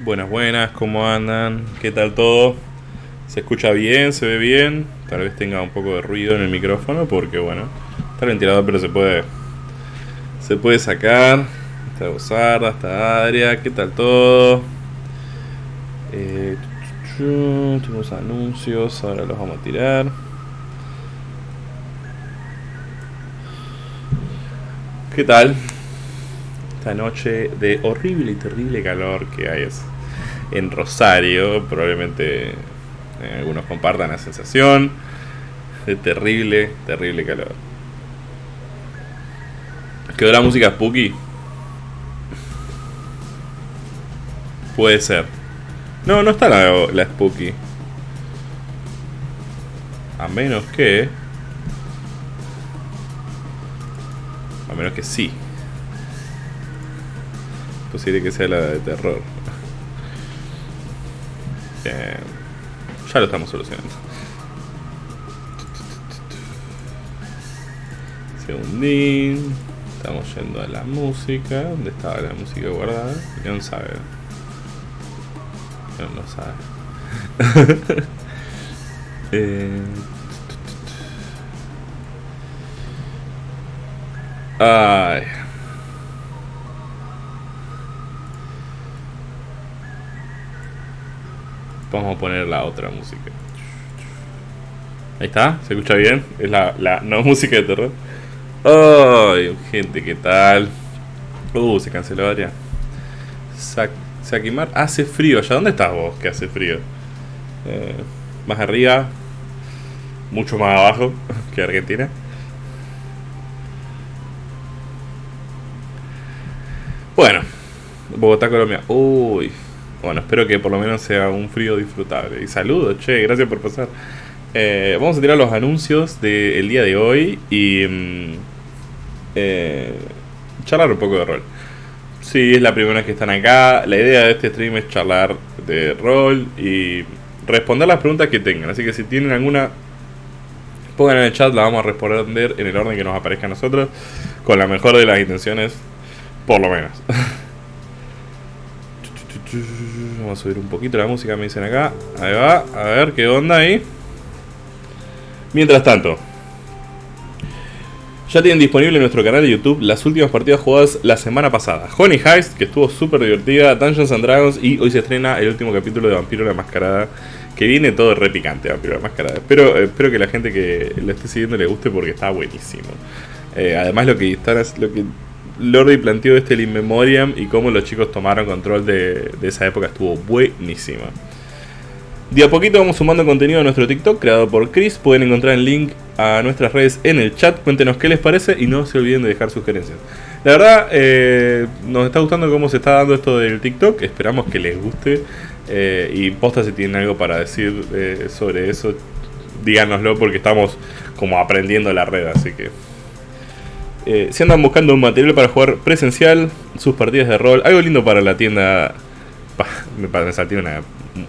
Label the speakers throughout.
Speaker 1: Buenas, buenas, ¿cómo andan? ¿Qué tal todo? ¿Se escucha bien? ¿Se ve bien? Tal vez tenga un poco de ruido en el micrófono porque, bueno, está el ventilador pero se puede se puede sacar. Está Gozarda, está Adria, ¿qué tal todo? Eh, tenemos anuncios, ahora los vamos a tirar. ¿Qué tal? Esta noche de horrible y terrible calor que hay en Rosario. Probablemente eh, algunos compartan la sensación de terrible, terrible calor. ¿Quedó la música spooky? Puede ser. No, no está la, la spooky. A menos que... A menos que sí. Posible que sea la de terror. Bien. Ya lo estamos solucionando. Segundín. Estamos yendo a la música. ¿Dónde estaba la música guardada? no sabe. No lo sabe. eh... Ay. Vamos a poner la otra música. Ahí está, ¿se escucha bien? Es la, la no música de terror. Ay, gente, ¿qué tal? Uh, se canceló área. Sakimar, hace frío. ¿Allá dónde estás vos que hace frío? Eh, más arriba, mucho más abajo que Argentina. Bueno, Bogotá, Colombia. Uy, bueno, espero que por lo menos sea un frío disfrutable. Y saludos, che, gracias por pasar. Eh, vamos a tirar los anuncios del día de hoy y mm, eh, charlar un poco de rol. Si es la primera vez que están acá, la idea de este stream es charlar de rol y responder las preguntas que tengan. Así que si tienen alguna, pongan en el chat, la vamos a responder en el orden que nos aparezca a nosotros, con la mejor de las intenciones, por lo menos. Vamos a subir un poquito la música, me dicen acá. Ahí va, a ver qué onda ahí. Mientras tanto, ya tienen disponible en nuestro canal de YouTube las últimas partidas jugadas la semana pasada. Honey Heist, que estuvo súper divertida, Dungeons and Dragons y hoy se estrena el último capítulo de Vampiro la Mascarada, que viene todo re picante, Vampiro la Mascarada. Espero, espero que la gente que lo esté siguiendo le guste porque está buenísimo. Eh, además lo que están lo que Lordi planteó este el In Memoriam y cómo los chicos tomaron control de, esa época estuvo buenísima. De a poquito vamos sumando contenido a nuestro TikTok creado por Chris. Pueden encontrar el link a nuestras redes en el chat. Cuéntenos qué les parece y no se olviden de dejar sugerencias. La verdad, eh, nos está gustando cómo se está dando esto del TikTok. Esperamos que les guste. Eh, y posta si tienen algo para decir eh, sobre eso, díganoslo porque estamos como aprendiendo la red. Así que eh, si andan buscando un material para jugar presencial, sus partidas de rol, algo lindo para la tienda. me, salté una,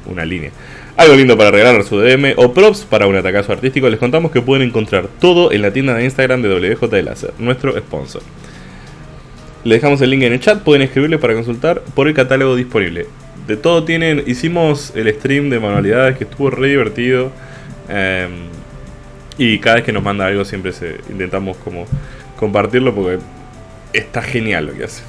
Speaker 1: una línea. Algo lindo para regalar su DM o props para un atacazo artístico, les contamos que pueden encontrar todo en la tienda de Instagram de WJ nuestro sponsor. Les dejamos el link en el chat, pueden escribirle para consultar por el catálogo disponible. De todo tienen, hicimos el stream de manualidades que estuvo re divertido. Em, y cada vez que nos manda algo siempre se, intentamos como compartirlo porque está genial lo que hace.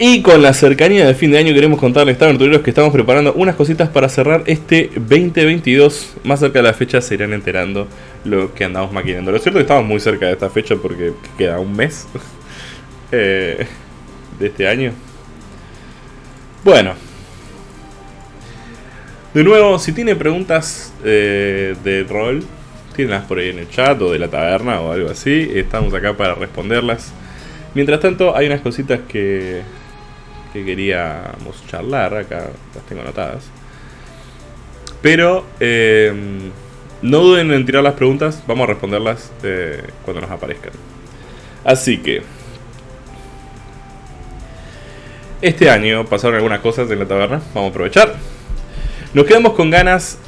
Speaker 1: Y con la cercanía de fin de año queremos contarles, aventureros, que estamos preparando unas cositas para cerrar este 2022. Más cerca de la fecha se irán enterando lo que andamos maquinando. Lo cierto es que estamos muy cerca de esta fecha porque queda un mes eh, de este año. Bueno. De nuevo, si tiene preguntas eh, de rol, las por ahí en el chat o de la taberna o algo así. Estamos acá para responderlas. Mientras tanto, hay unas cositas que, que queríamos charlar. Acá las tengo anotadas. Pero eh, no duden en tirar las preguntas. Vamos a responderlas eh, cuando nos aparezcan. Así que... Este año pasaron algunas cosas en la taberna. Vamos a aprovechar. Nos quedamos con ganas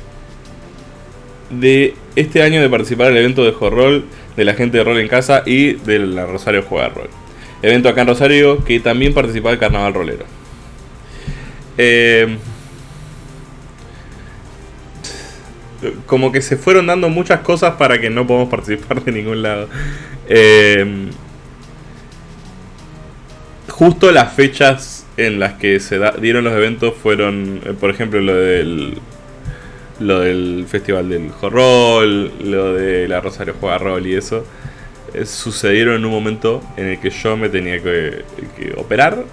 Speaker 1: de este año de participar en el evento de horror de la gente de rol en casa y de la Rosario Juega Rol. Evento acá en Rosario que también participa del Carnaval Rolero. Eh, como que se fueron dando muchas cosas para que no podamos participar de ningún lado. Eh, justo las fechas en las que se dieron los eventos fueron, eh, por ejemplo, lo del lo del festival del horror, lo de la Rosario Juega Rol y eso, eh, sucedieron en un momento en el que yo me tenía que, operar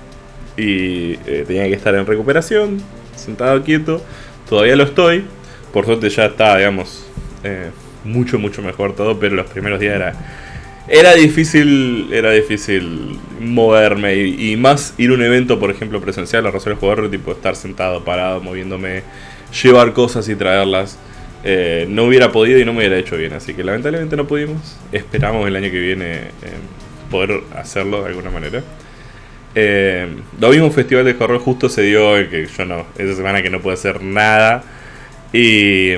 Speaker 1: y tenía que estar en recuperación, sentado quieto. Todavía lo estoy, por suerte ya está, digamos, eh, mucho, mucho mejor todo, pero los primeros días era, era difícil, era difícil moverme y, más ir a un evento, por ejemplo, presencial a Rosario Jugador, tipo estar sentado, parado, moviéndome, llevar cosas y traerlas. Eh, no hubiera podido y no me hubiera hecho bien, así que lamentablemente no pudimos. Esperamos el año que viene eh, poder hacerlo de alguna manera. lo mismo Festival de Horror justo se dio que yo no, esa semana que no pude hacer nada y.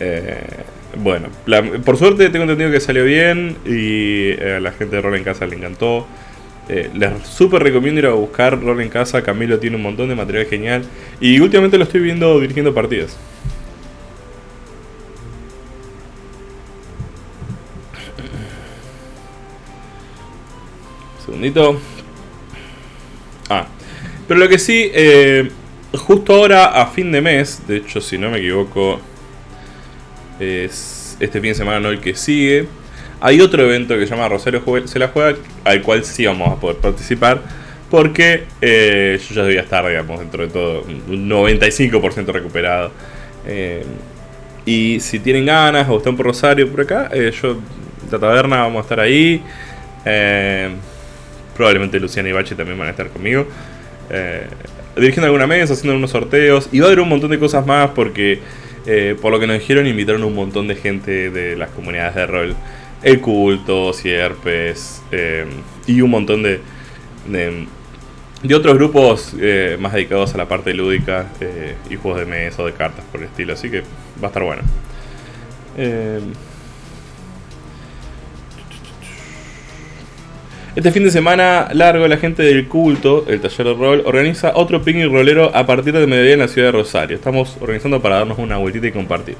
Speaker 1: Eh, bueno, por suerte tengo entendido que salió bien y eh, a la gente de Rol en Casa le encantó. Eh, les súper recomiendo ir a buscar Rol en Casa. Camilo tiene un montón de material genial. Y últimamente lo estoy viendo dirigiendo partidas. Segundito. Ah, pero lo que sí, eh, justo ahora, a fin de mes, de hecho, si no me equivoco, es este fin de semana, no el que sigue, hay otro evento que se llama Rosario se la juega, al cual sí vamos a poder participar, porque eh, yo ya debía estar, digamos, dentro de todo, un 95% recuperado. Eh, y si tienen ganas o están por Rosario por acá, eh, yo, la taberna, vamos a estar ahí. probablemente Luciana y Bachi también van a estar conmigo dirigiendo alguna mesa, haciendo unos sorteos. Y va a haber un montón de cosas más porque, por lo que nos dijeron, invitaron un montón de gente de las comunidades de rol. El culto, Sierpes eh, y un montón de, de, otros grupos eh, más dedicados a la parte lúdica y juegos de mesa o de cartas por el estilo. Así que va a estar bueno. Este fin de semana largo, la gente del culto, el taller de rol, organiza otro picnic rolero a partir de mediodía en la ciudad de Rosario. Estamos organizando para darnos una vueltita y compartir.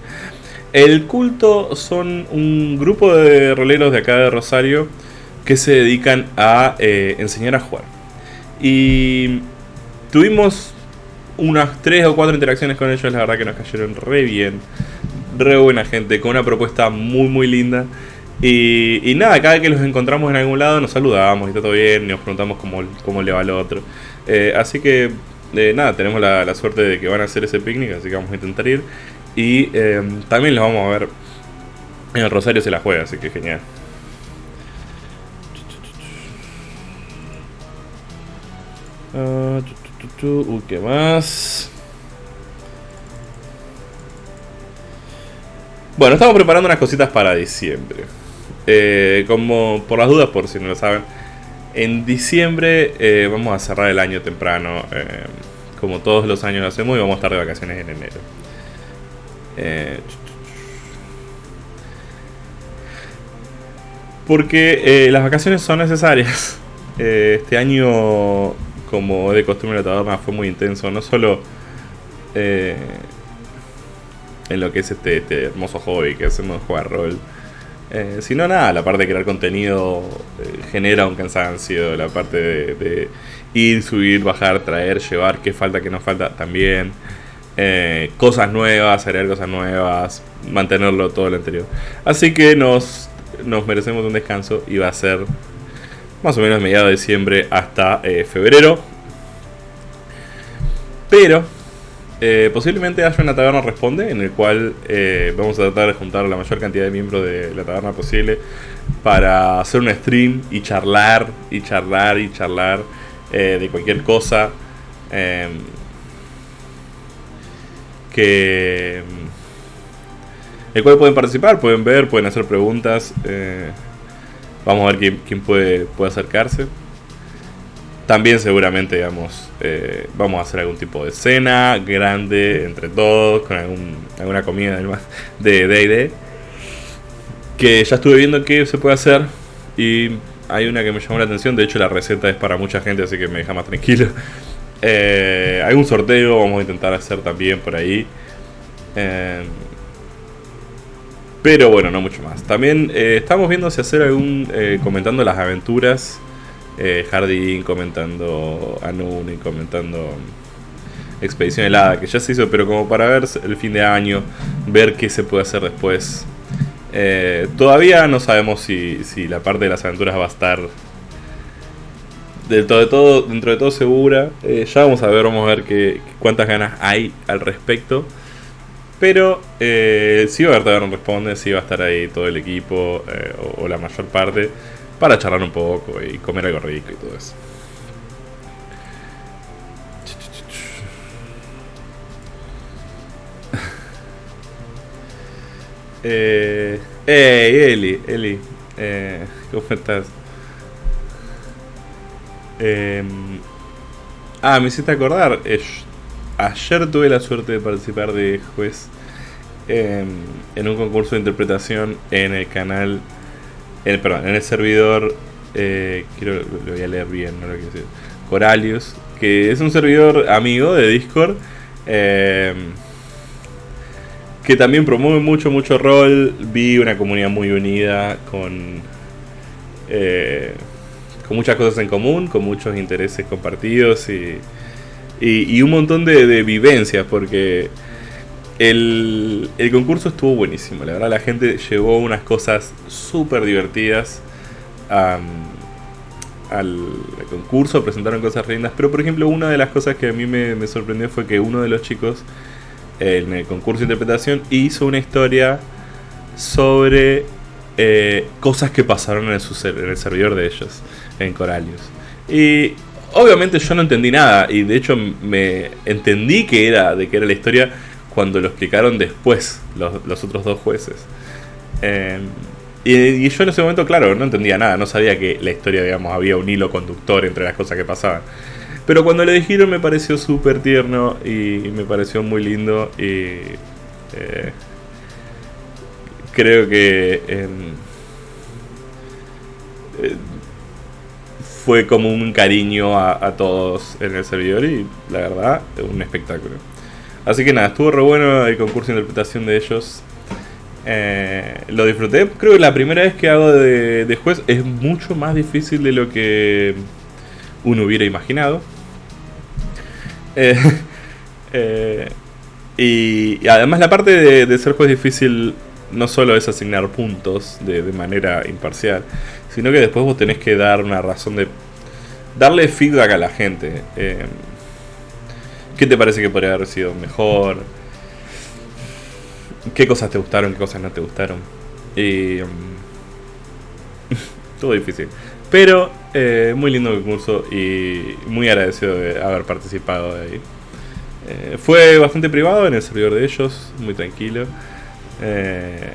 Speaker 1: El culto son un grupo de roleros de acá de Rosario que se dedican a eh, enseñar a jugar. Y tuvimos unas 3 o 4 interacciones con ellos, la verdad que nos cayeron re bien, re buena gente, con una propuesta muy muy linda. Y, nada, cada vez que los encontramos en algún lado nos saludamos y está todo bien, y nos preguntamos cómo, cómo le va al otro. Eh, así que eh, nada, tenemos la, suerte de que van a hacer ese picnic, así que vamos a intentar ir. Y eh, también los vamos a ver en el Rosario se la juega, así que genial. Uh, ¿qué más? Bueno, estamos preparando unas cositas para diciembre. Eh, como por las dudas, por si no lo saben, en diciembre eh, vamos a cerrar el año temprano, eh, como todos los años hacemos, y vamos a estar de vacaciones en enero. Porque las vacaciones son necesarias. este año, como de costumbre, la taberna fue muy intenso, no solo en lo que es este, este hermoso hobby que hacemos jugar rol eh, si no, nada, la parte de crear contenido eh, genera un cansancio, la parte de, ir, subir, bajar, traer, llevar, qué falta, qué no falta también. Eh, cosas nuevas, agregar cosas nuevas, mantenerlo todo lo anterior. Así que nos, nos merecemos un descanso y va a ser más o menos mediados de diciembre hasta febrero. Pero eh, posiblemente haya una taberna responde en el cual eh, vamos a tratar de juntar la mayor cantidad de miembros de la taberna posible para hacer un stream y charlar y charlar y charlar eh, de cualquier cosa em, que el cual pueden participar, pueden ver, pueden hacer preguntas. vamos a ver quién, puede, puede acercarse. También seguramente, digamos, eh, vamos a hacer algún tipo de cena grande entre todos, con alguna comida de D&D. Que ya estuve viendo qué se puede hacer y hay una que me llamó la atención, de hecho la receta es para mucha gente, así que me deja más tranquilo. Eh, algún sorteo vamos a intentar hacer también por ahí. Eh, pero bueno, no mucho más. También eh, estamos viendo si hacer algún. Eh, comentando las aventuras. Jardín comentando Anuni, comentando Expedición Helada, que ya se hizo, pero como para ver el fin de año, ver qué se puede hacer después. Todavía no sabemos si, si la parte de las aventuras va a estar dentro de todo, dentro de todo segura. Eh, ya vamos a ver, vamos a ver qué, cuántas ganas hay al respecto. Pero eh, sí va a haber Tavern Responde, sí va a estar ahí todo el equipo eh, o, la mayor parte para charlar un poco y comer algo rico y todo eso. Eh, Eli, Eli, eh, ¿cómo estás? Eh, ah, me hiciste acordar. eh, ayer tuve la suerte de participar de juez eh, en un concurso de interpretación en el canal, perdón, en el servidor. Eh, quiero, lo voy a leer bien, no lo quiero decir. Coralius, que es un servidor amigo de Discord. eh, que también promueve mucho, mucho rol. Vi una comunidad muy unida con, eh, con muchas cosas en común, con muchos intereses compartidos y, y, un montón de, vivencias, porque el, el concurso estuvo buenísimo. La verdad, la gente llevó unas cosas súper divertidas al concurso, presentaron cosas lindas. Pero, por ejemplo, una de las cosas que a mí me, me sorprendió fue que uno de los chicos en el concurso de interpretación hizo una historia sobre eh, cosas que pasaron en, el servidor de ellos, en Coralius. Y obviamente yo no entendí nada, y de hecho me entendí que era de que era la historia cuando lo explicaron después los, otros dos jueces. Y, y yo en ese momento, claro, no entendía nada, no sabía que la historia, digamos, había un hilo conductor entre las cosas que pasaban. Pero cuando le dijeron me pareció súper tierno y me pareció muy lindo y eh, creo que em, eh, fue como un cariño a, todos en el servidor y la verdad, un espectáculo. Así que nada, estuvo re bueno el concurso de interpretación de ellos. Eh, lo disfruté. Creo que la primera vez que hago de, juez es mucho más difícil de lo que uno hubiera imaginado. Eh, eh, y, además la parte de ser juez difícil no solo es asignar puntos de, manera imparcial, sino que después vos tenés que dar una razón de darle feedback a la gente. Eh, ¿Qué te parece que podría haber sido mejor? ¿Qué cosas te gustaron? ¿Qué cosas no te gustaron? Y... mm, Todo difícil. Pero eh, muy lindo el concurso y muy agradecido de haber participado de ahí. Eh, fue bastante privado en el servidor de ellos, muy tranquilo. Eh,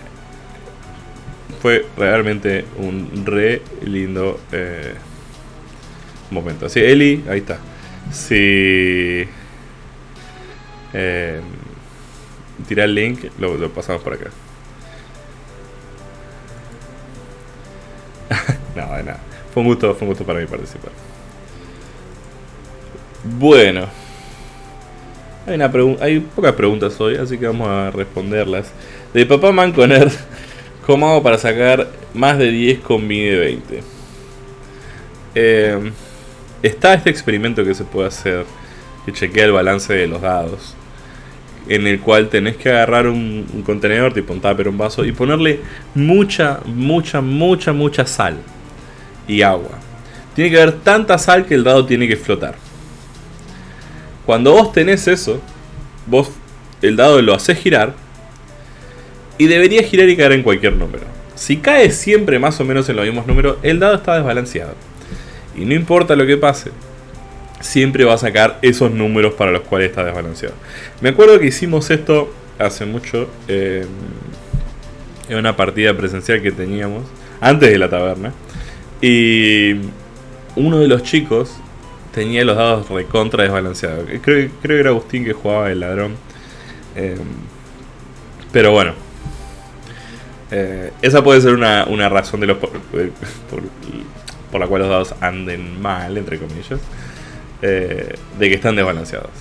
Speaker 1: fue realmente un re lindo eh, momento. Sí, Eli, ahí está. Sí. Eh, tira el link, lo, lo pasamos por acá. no, de nada. Fue un gusto, fue un gusto para mí participar. Bueno. Hay, una hay pocas preguntas hoy, así que vamos a responderlas. De Papá Manconer, ¿cómo hago para sacar más de 10 con mi de 20? Eh, está este experimento que se puede hacer, que chequea el balance de los dados, en el cual tenés que agarrar un, un contenedor, tipo un tupper, un vaso, y ponerle mucha, mucha, mucha, mucha sal y agua. Tiene que haber tanta sal que el dado tiene que flotar. Cuando vos tenés eso, vos el dado lo haces girar y debería girar y caer en cualquier número. Si cae siempre más o menos en los mismos números, el dado está desbalanceado. Y no importa lo que pase, siempre va a sacar esos números para los cuales está desbalanceado. Me acuerdo que hicimos esto hace mucho eh, en una partida presencial que teníamos antes de la taberna. Y uno de los chicos tenía los dados recontra desbalanceados. Creo, que era Agustín que jugaba el ladrón. Eh, pero bueno. Eh, esa puede ser una, una razón de los por, por- por la cual los dados anden mal, entre comillas. eh, de que están desbalanceados.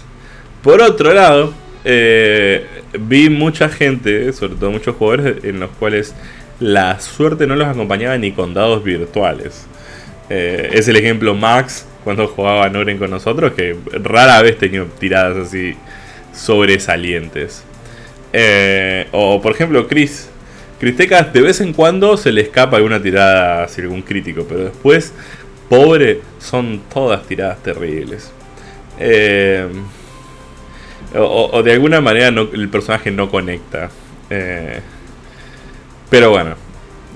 Speaker 1: Por otro lado, eh, vi mucha gente, sobre todo muchos jugadores, en los cuales la suerte no los acompañaba ni con dados virtuales. Eh, es el ejemplo Max cuando jugaba Noren con nosotros, que rara vez tenía tiradas así sobresalientes. o por ejemplo Chris. Cristecas de vez en cuando se le escapa alguna tirada, así algún crítico, pero después, pobre, son todas tiradas terribles. Eh, o, de alguna manera el personaje no conecta. Eh, pero bueno.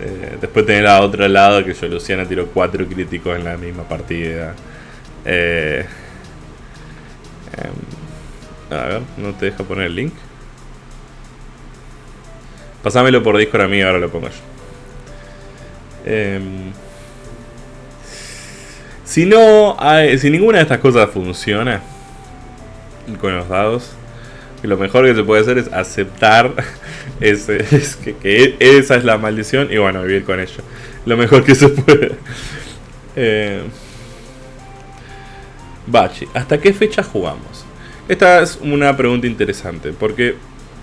Speaker 1: Eh, después tener a otro lado que yo, Luciana, tiró cuatro críticos en la misma partida. Em, a ver, no te deja poner el link. Pasámelo por Discord a mí, ahora lo pongo yo. Em, si no, si ninguna de estas cosas funciona, con los dados. Lo mejor que se puede hacer es aceptar ese, es que, esa es la maldición y bueno, vivir con ello. Lo mejor que se puede. Eh, Bachi, ¿hasta qué fecha jugamos? Esta es una pregunta interesante porque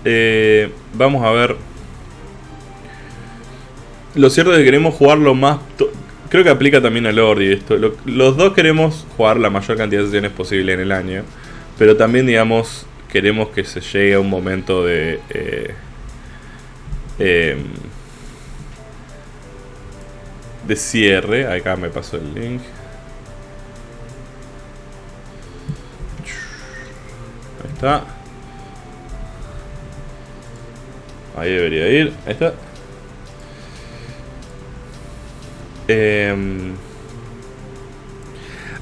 Speaker 1: eh, vamos a ver. Lo cierto es que queremos jugar lo más. Creo que aplica también a Lord y esto. los dos queremos jugar la mayor cantidad de sesiones posible en el año. Pero también, digamos, queremos que se llegue a un momento de... Eh, em, de cierre. Acá me pasó el link. Ahí está. Ahí debería ir. Ahí está. Em,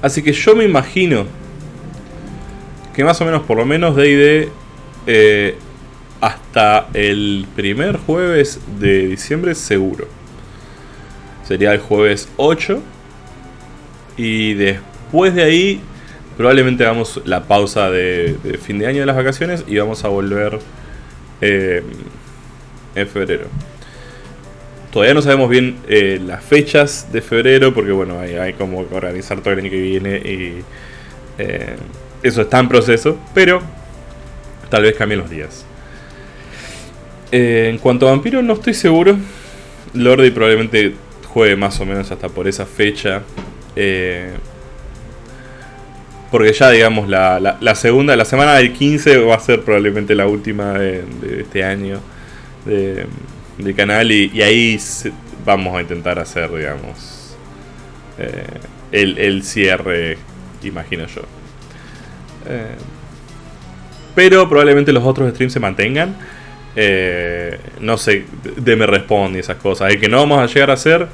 Speaker 1: así que yo me imagino que más o menos, por lo menos, D&D eh, hasta el primer jueves de diciembre seguro. Sería el jueves 8. Y después de ahí, probablemente hagamos la pausa de, fin de año de las vacaciones y vamos a volver eh, en febrero. Todavía no sabemos bien eh, las fechas de febrero porque bueno, hay, hay como organizar todo el año que viene y eh, eso está en proceso, pero tal vez cambien los días. Eh, en cuanto a Vampiro, no estoy seguro. Lordi probablemente juegue más o menos hasta por esa fecha. Porque ya, digamos, la, segunda, la semana del 15 va a ser probablemente la última de, este año de, del canal. Y, ahí vamos a intentar hacer, digamos, eh, el, el cierre, imagino yo. Eh, pero probablemente los otros streams se mantengan. Eh, no sé, de me responde esas cosas. El que no vamos a llegar a hacer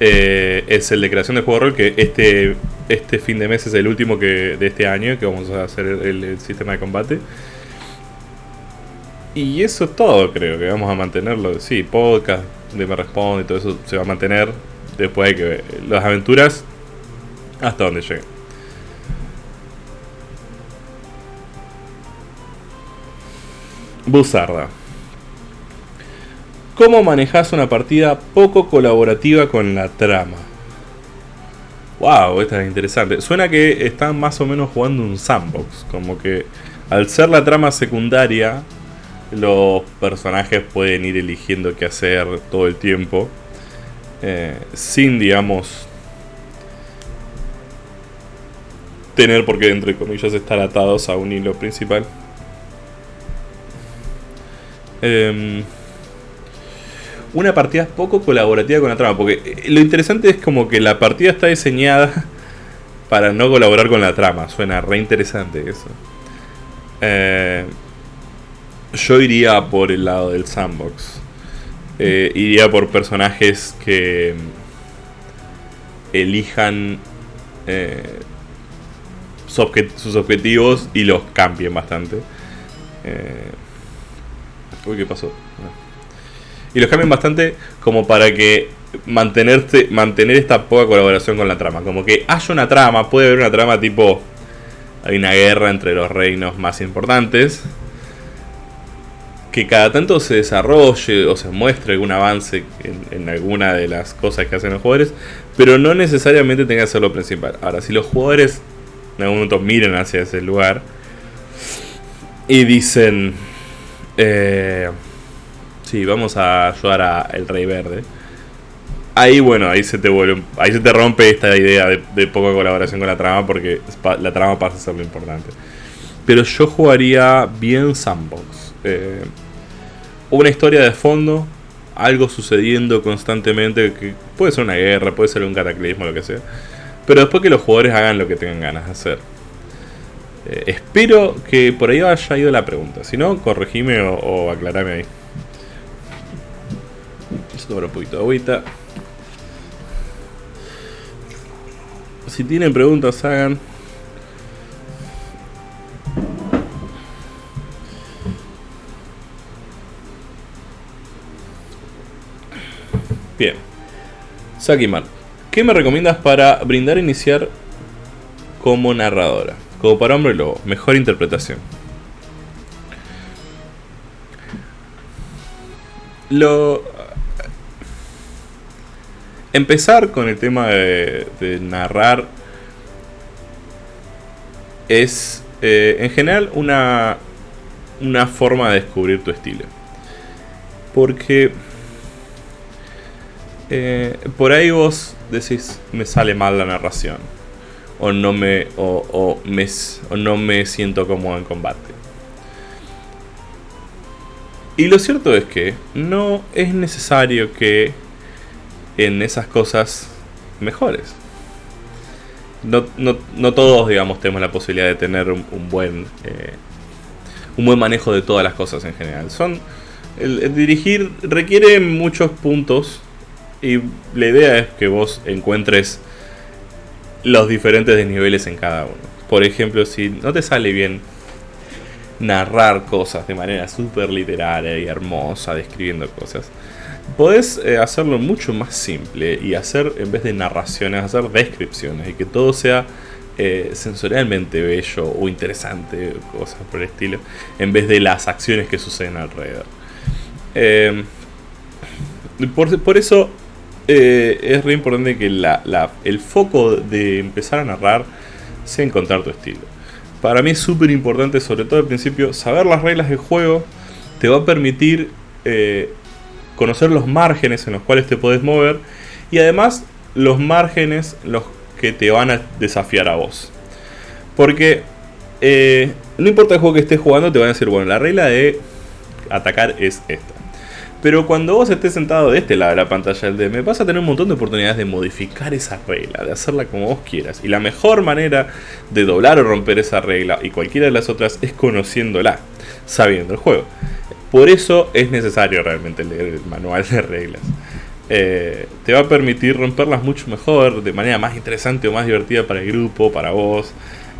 Speaker 1: es el de creación de juego de rol, que este, este fin de mes es el último que, de este año, que vamos a hacer el, sistema de combate. Y eso es todo, creo que vamos a mantenerlo. Sí, podcast, de me responde y todo eso se va a mantener después de que las aventuras hasta donde lleguen. Buzarda. ¿Cómo manejas una partida poco colaborativa con la trama? Wow, esta es interesante. Suena que están más o menos jugando un sandbox. Como que al ser la trama secundaria, los personajes pueden ir eligiendo qué hacer todo el tiempo. Eh, sin, digamos, tener por qué, entre comillas, estar atados a un hilo principal. Em, una partida poco colaborativa con la trama. Porque eh, lo interesante es como que la partida está diseñada para no colaborar con la trama. Suena re interesante eso. Eh, yo iría por el lado del sandbox. Eh, iría por personajes que em, elijan sus objetivos y los cambien bastante. Uy, ¿qué pasó? Y los cambian bastante como para que mantenerte, mantener esta poca colaboración con la trama. Como que haya una trama, puede haber una trama tipo... Hay una guerra entre los reinos más importantes. Que cada tanto se desarrolle o se muestre algún avance en, alguna de las cosas que hacen los jugadores. Pero no necesariamente tenga que ser lo principal. Ahora, si los jugadores en algún momento miren hacia ese lugar y dicen, eh, sí, vamos a ayudar a el Rey Verde. Ahí, bueno, ahí se te vuelve, ahí se te rompe esta idea de, poca colaboración con la trama porque la trama pasa a ser lo importante. Pero yo jugaría bien sandbox. Eh, una historia de fondo, algo sucediendo constantemente, que puede ser una guerra, puede ser un cataclismo, lo que sea. Pero después que los jugadores hagan lo que tengan ganas de hacer. Eh, espero que por ahí haya ido la pregunta. Si no, corregime o, o aclarame ahí. Esto un poquito de agüita. Si tienen preguntas, hagan. Bien. Sakiman, ¿qué me recomiendas para brindar iniciar como narradora? Como para hombre lobo, mejor interpretación. Lo. Empezar con el tema de, narrar es eh, en general una, una forma de descubrir tu estilo. Porque eh, por ahí vos decís, me sale mal la narración o no me, o, me, no me siento cómodo en combate. Y lo cierto es que no es necesario que en esas cosas mejores. No, no, todos, digamos, tenemos la posibilidad de tener un, buen eh, un buen manejo de todas las cosas en general. Son dirigir requiere muchos puntos y la idea es que vos encuentres los diferentes desniveles en cada uno. Por ejemplo, si no te sale bien narrar cosas de manera súper literaria y hermosa, describiendo cosas, podés eh, hacerlo mucho más simple y hacer, en vez de narraciones, hacer descripciones y que todo sea eh, sensorialmente bello o interesante, cosas por el estilo, en vez de las acciones que suceden alrededor. Eh, por, por, eso eh, es re importante que el foco de empezar a narrar sea encontrar tu estilo. Para mí es súper importante, sobre todo al principio, saber las reglas del juego te va a permitir eh, conocer los márgenes en los cuales te puedes mover y además los márgenes los que te van a desafiar a vos. Porque eh, no importa el juego que estés jugando, te van a decir, bueno, la regla de atacar es esta. Pero cuando vos estés sentado de este lado de la pantalla del DM, vas a tener un montón de oportunidades de modificar esa regla, de hacerla como vos quieras. Y la mejor manera de doblar o romper esa regla y cualquiera de las otras es conociéndola, sabiendo el juego. Por eso es necesario realmente leer el manual de reglas. Eh, te va a permitir romperlas mucho mejor, de manera más interesante o más divertida para el grupo, para vos,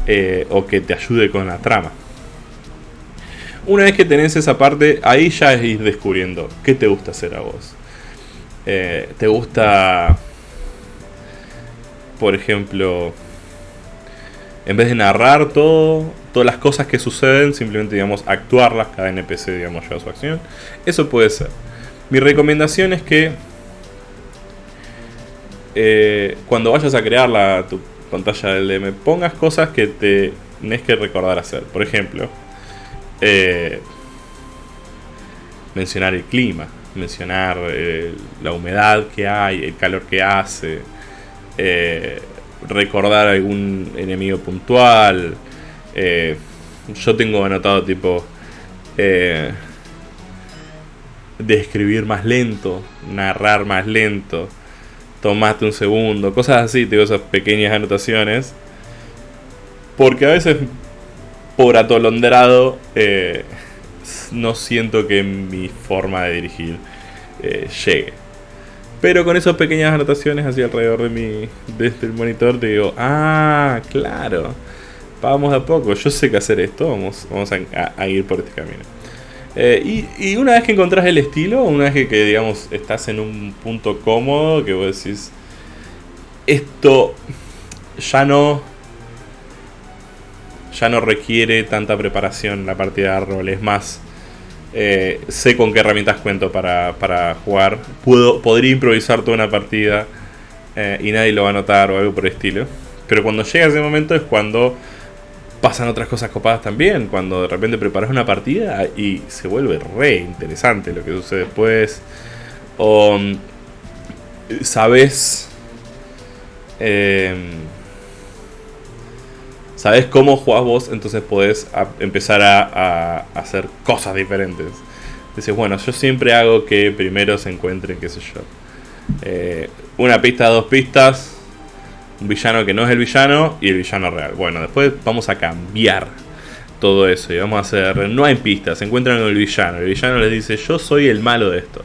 Speaker 1: eh, o que te ayude con la trama. Una vez que tenés esa parte, ahí ya es ir descubriendo qué te gusta hacer a vos. Eh, ¿Te gusta, por ejemplo, en vez de narrar todo, todas las cosas que suceden, simplemente, digamos, actuarlas, cada NPC, digamos, lleva su acción? Eso puede ser. Mi recomendación es que eh, cuando vayas a crear la, tu pantalla del DM, pongas cosas que te tenés que recordar hacer. Por ejemplo, eh, mencionar el clima, mencionar eh, la humedad que hay, el calor que hace, eh, recordar algún enemigo puntual. yo tengo anotado tipo describir más lento, narrar más lento, tomate un segundo, cosas así, tengo esas pequeñas anotaciones. Porque a veces por atolondrado, eh, no siento que mi forma de dirigir eh, llegue. Pero con esas pequeñas anotaciones así alrededor de mi desde el monitor digo, ah, claro, vamos a poco, yo sé que hacer esto, vamos, vamos a, ir por este camino. Eh, y, una vez que encontrás el estilo, una vez que, digamos estás en un punto cómodo, que vos decís, esto ya no ya no requiere tanta preparación la partida de rol. Es más, eh, sé con qué herramientas cuento para, jugar. Puedo, podría improvisar toda una partida eh, y nadie lo va a notar o algo por el estilo. pero cuando llega ese momento es cuando pasan otras cosas copadas también. Cuando de repente preparas una partida y se vuelve re interesante lo que sucede después. O mm, sabes. Eh, sabes cómo jugás vos, entonces podés empezar a, hacer cosas diferentes. Dices, bueno, yo siempre hago que primero se encuentren, qué sé yo. Eh, una pista, dos pistas, un villano que no es el villano y el villano real. Bueno, después vamos a cambiar todo eso y vamos a hacer, no hay pistas, se encuentran con el villano. El villano les dice, yo soy el malo de esto.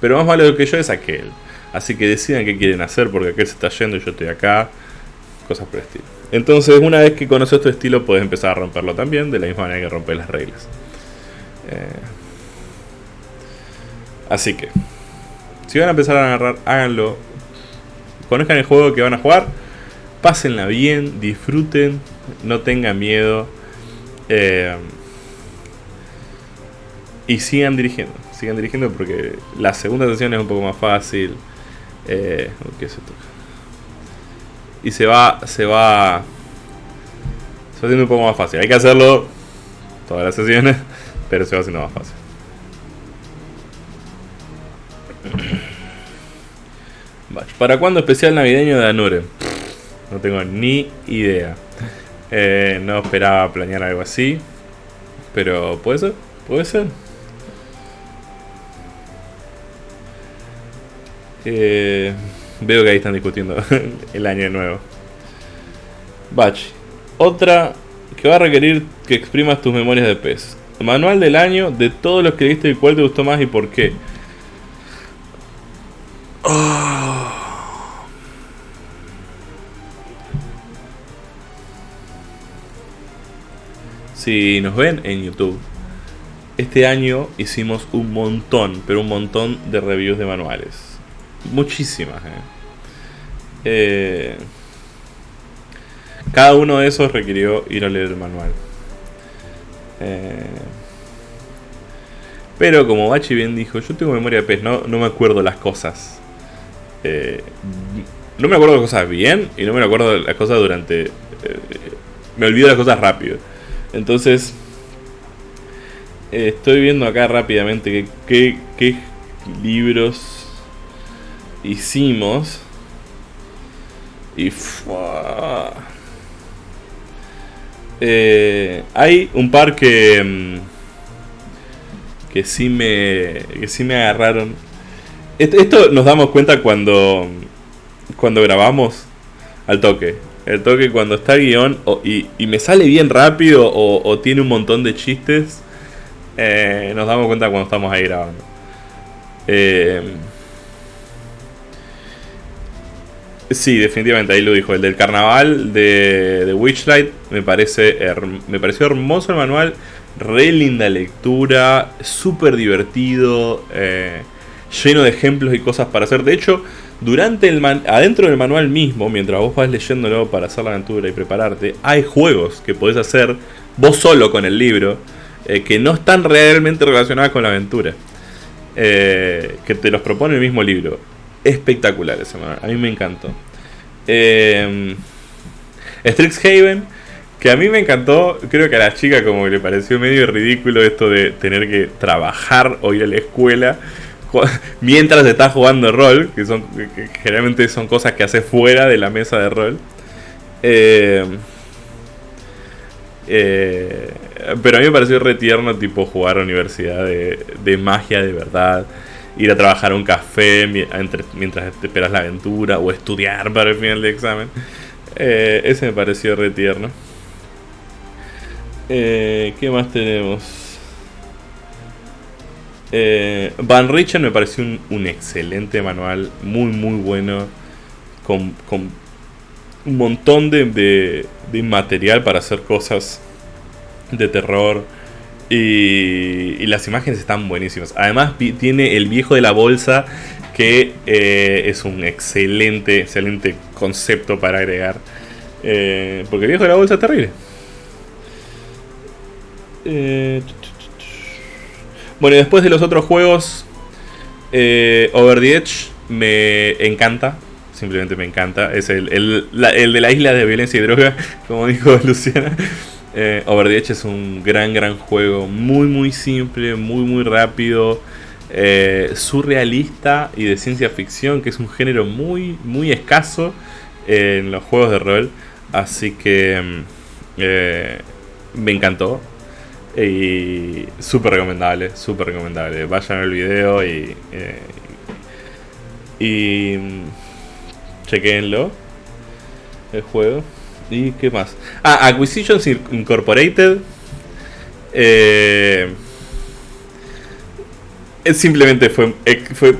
Speaker 1: Pero más malo que yo es aquel. Así que decidan qué quieren hacer porque aquel se está yendo y yo estoy acá. Cosas por el estilo. Entonces, una vez que conoces tu estilo, puedes empezar a romperlo también, de la misma manera que rompes las reglas. Eh, así que, si van a empezar a agarrar, háganlo. Conozcan el juego que van a jugar pásenla bien, disfruten, no tengan miedo. Eh, y sigan dirigiendo, sigan dirigiendo porque la segunda sesión es un poco más fácil. Eh, ¿qué se toca? Y se va, se va, se va haciendo un poco más fácil. Hay que hacerlo todas las sesiones, pero se va haciendo más fácil. ¿Para cuándo especial navideño de Anure? No tengo ni idea. Eh, no esperaba planear algo así. Pero puede ser, puede ser. Eh, veo que ahí están discutiendo el año nuevo. Batch. Otra que va a requerir que exprimas tus memorias de pez. Manual del año de todos los que viste y cuál te gustó más y por qué. Oh. Si nos ven en YouTube, este año hicimos un montón, pero un montón de reviews de manuales. Muchísimas. ¿eh? Eh, cada uno de esos requirió ir a leer el manual. Eh, pero como Bachi bien dijo, yo tengo memoria de pez, no, no me acuerdo las cosas. no me acuerdo las cosas bien y no me acuerdo las cosas durante... me olvido las cosas rápido. Entonces, estoy viendo acá rápidamente qué, libros hicimos. Y eh, hay un par que mm, que sí me que sí me agarraron. Esto, nos damos cuenta cuando cuando grabamos al toque. El toque cuando está guion y, me sale bien rápido o, tiene un montón de chistes, eh, nos damos cuenta cuando estamos ahí grabando. Eh, sí, definitivamente, ahí lo dijo. El del carnaval de, Witchlight me, parece me pareció hermoso el manual. Re linda lectura, súper divertido, eh, lleno de ejemplos y cosas para hacer. De hecho, durante el adentro del manual mismo, mientras vos vas leyéndolo para hacer la aventura y prepararte, hay juegos que podés hacer vos solo con el libro eh, que no están realmente relacionados con la aventura. Eh, que te los propone el mismo libro. Espectacular ese manual, a mí me encantó. Eh, Strixhaven, que a mí me encantó, creo que a la chica como que le pareció medio ridículo esto de tener que trabajar o ir a la escuela mientras estás jugando rol, que son generalmente son cosas que haces fuera de la mesa de rol. Eh, eh, pero a mí me pareció re tierno tipo jugar a universidad de, magia de verdad, ir a trabajar a un café mientras te esperas la aventura o estudiar para el final de examen. Eh, ese me pareció re tierno. ¿Qué más tenemos? Eh, Van Richten me pareció un, excelente manual, muy muy bueno, con, un montón de, material para hacer cosas de terror. Y, las imágenes están buenísimas. Además tiene el viejo de la bolsa que eh, es un excelente, excelente concepto para agregar. Eh, porque el viejo de la bolsa es terrible. Eh, bueno, y después de los otros juegos, eh, Over the Edge me encanta. simplemente me encanta. Es el, el, de la isla de violencia y droga, como dijo Luciana. Eh, es un gran, gran juego. Muy, muy simple, muy, muy rápido. Eh, surrealista y de ciencia ficción, que es un género muy, muy escaso en los juegos de rol. Así que mm, eh, me encantó. Y súper recomendable, súper recomendable. Vayan al video y, eh, y mm, chequenlo el juego. ¿Y qué más? Ah, Acquisitions Incorporated. Eh, simplemente fue, eh, fue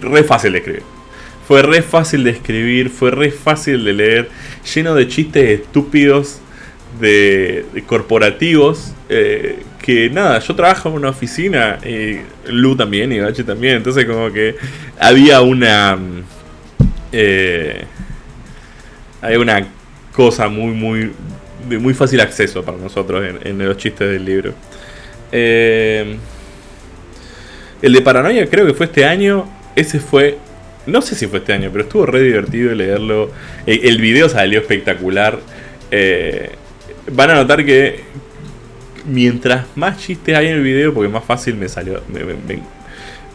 Speaker 1: re fácil de escribir. Fue re fácil de escribir, fue re fácil de leer, lleno de chistes estúpidos de, corporativos. Eh, que nada, yo trabajo en una oficina, y Lu también, y Bache también, entonces como que había una... Eh, hay una cosa muy, muy, de muy fácil acceso para nosotros en, los chistes del libro. Eh, el de Paranoia creo que fue este año. Ese fue. No sé si fue este año, pero estuvo re divertido leerlo. El, video salió espectacular. Eh, van a notar que mientras más chistes hay en el video, porque más fácil me salió.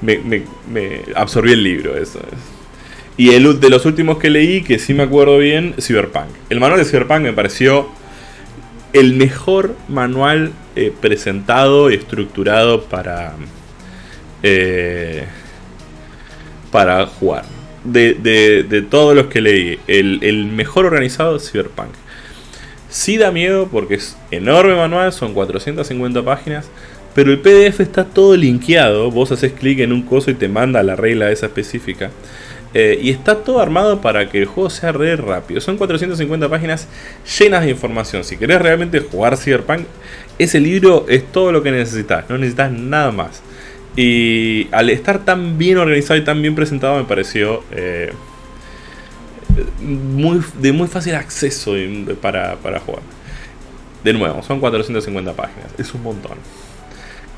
Speaker 1: Me, me, absorbí el libro, eso es. Y el de los últimos que leí, que sí me acuerdo bien, Cyberpunk. El manual de Cyberpunk me pareció el mejor manual eh, presentado y estructurado para eh, para jugar. De, todos los que leí, el, mejor organizado es Cyberpunk. Sí da miedo porque es enorme manual, son 450 páginas, pero el PDF está todo linkeado. Vos haces clic en un coso y te manda la regla esa específica. Eh, y está todo armado para que el juego sea re rápido. Son 450 páginas llenas de información. Si querés realmente jugar Cyberpunk, ese libro es todo lo que necesitas. No necesitas nada más. Y al estar tan bien organizado y tan bien presentado me pareció eh, muy, de muy fácil acceso para, jugar. De nuevo, son 450 páginas, es un montón.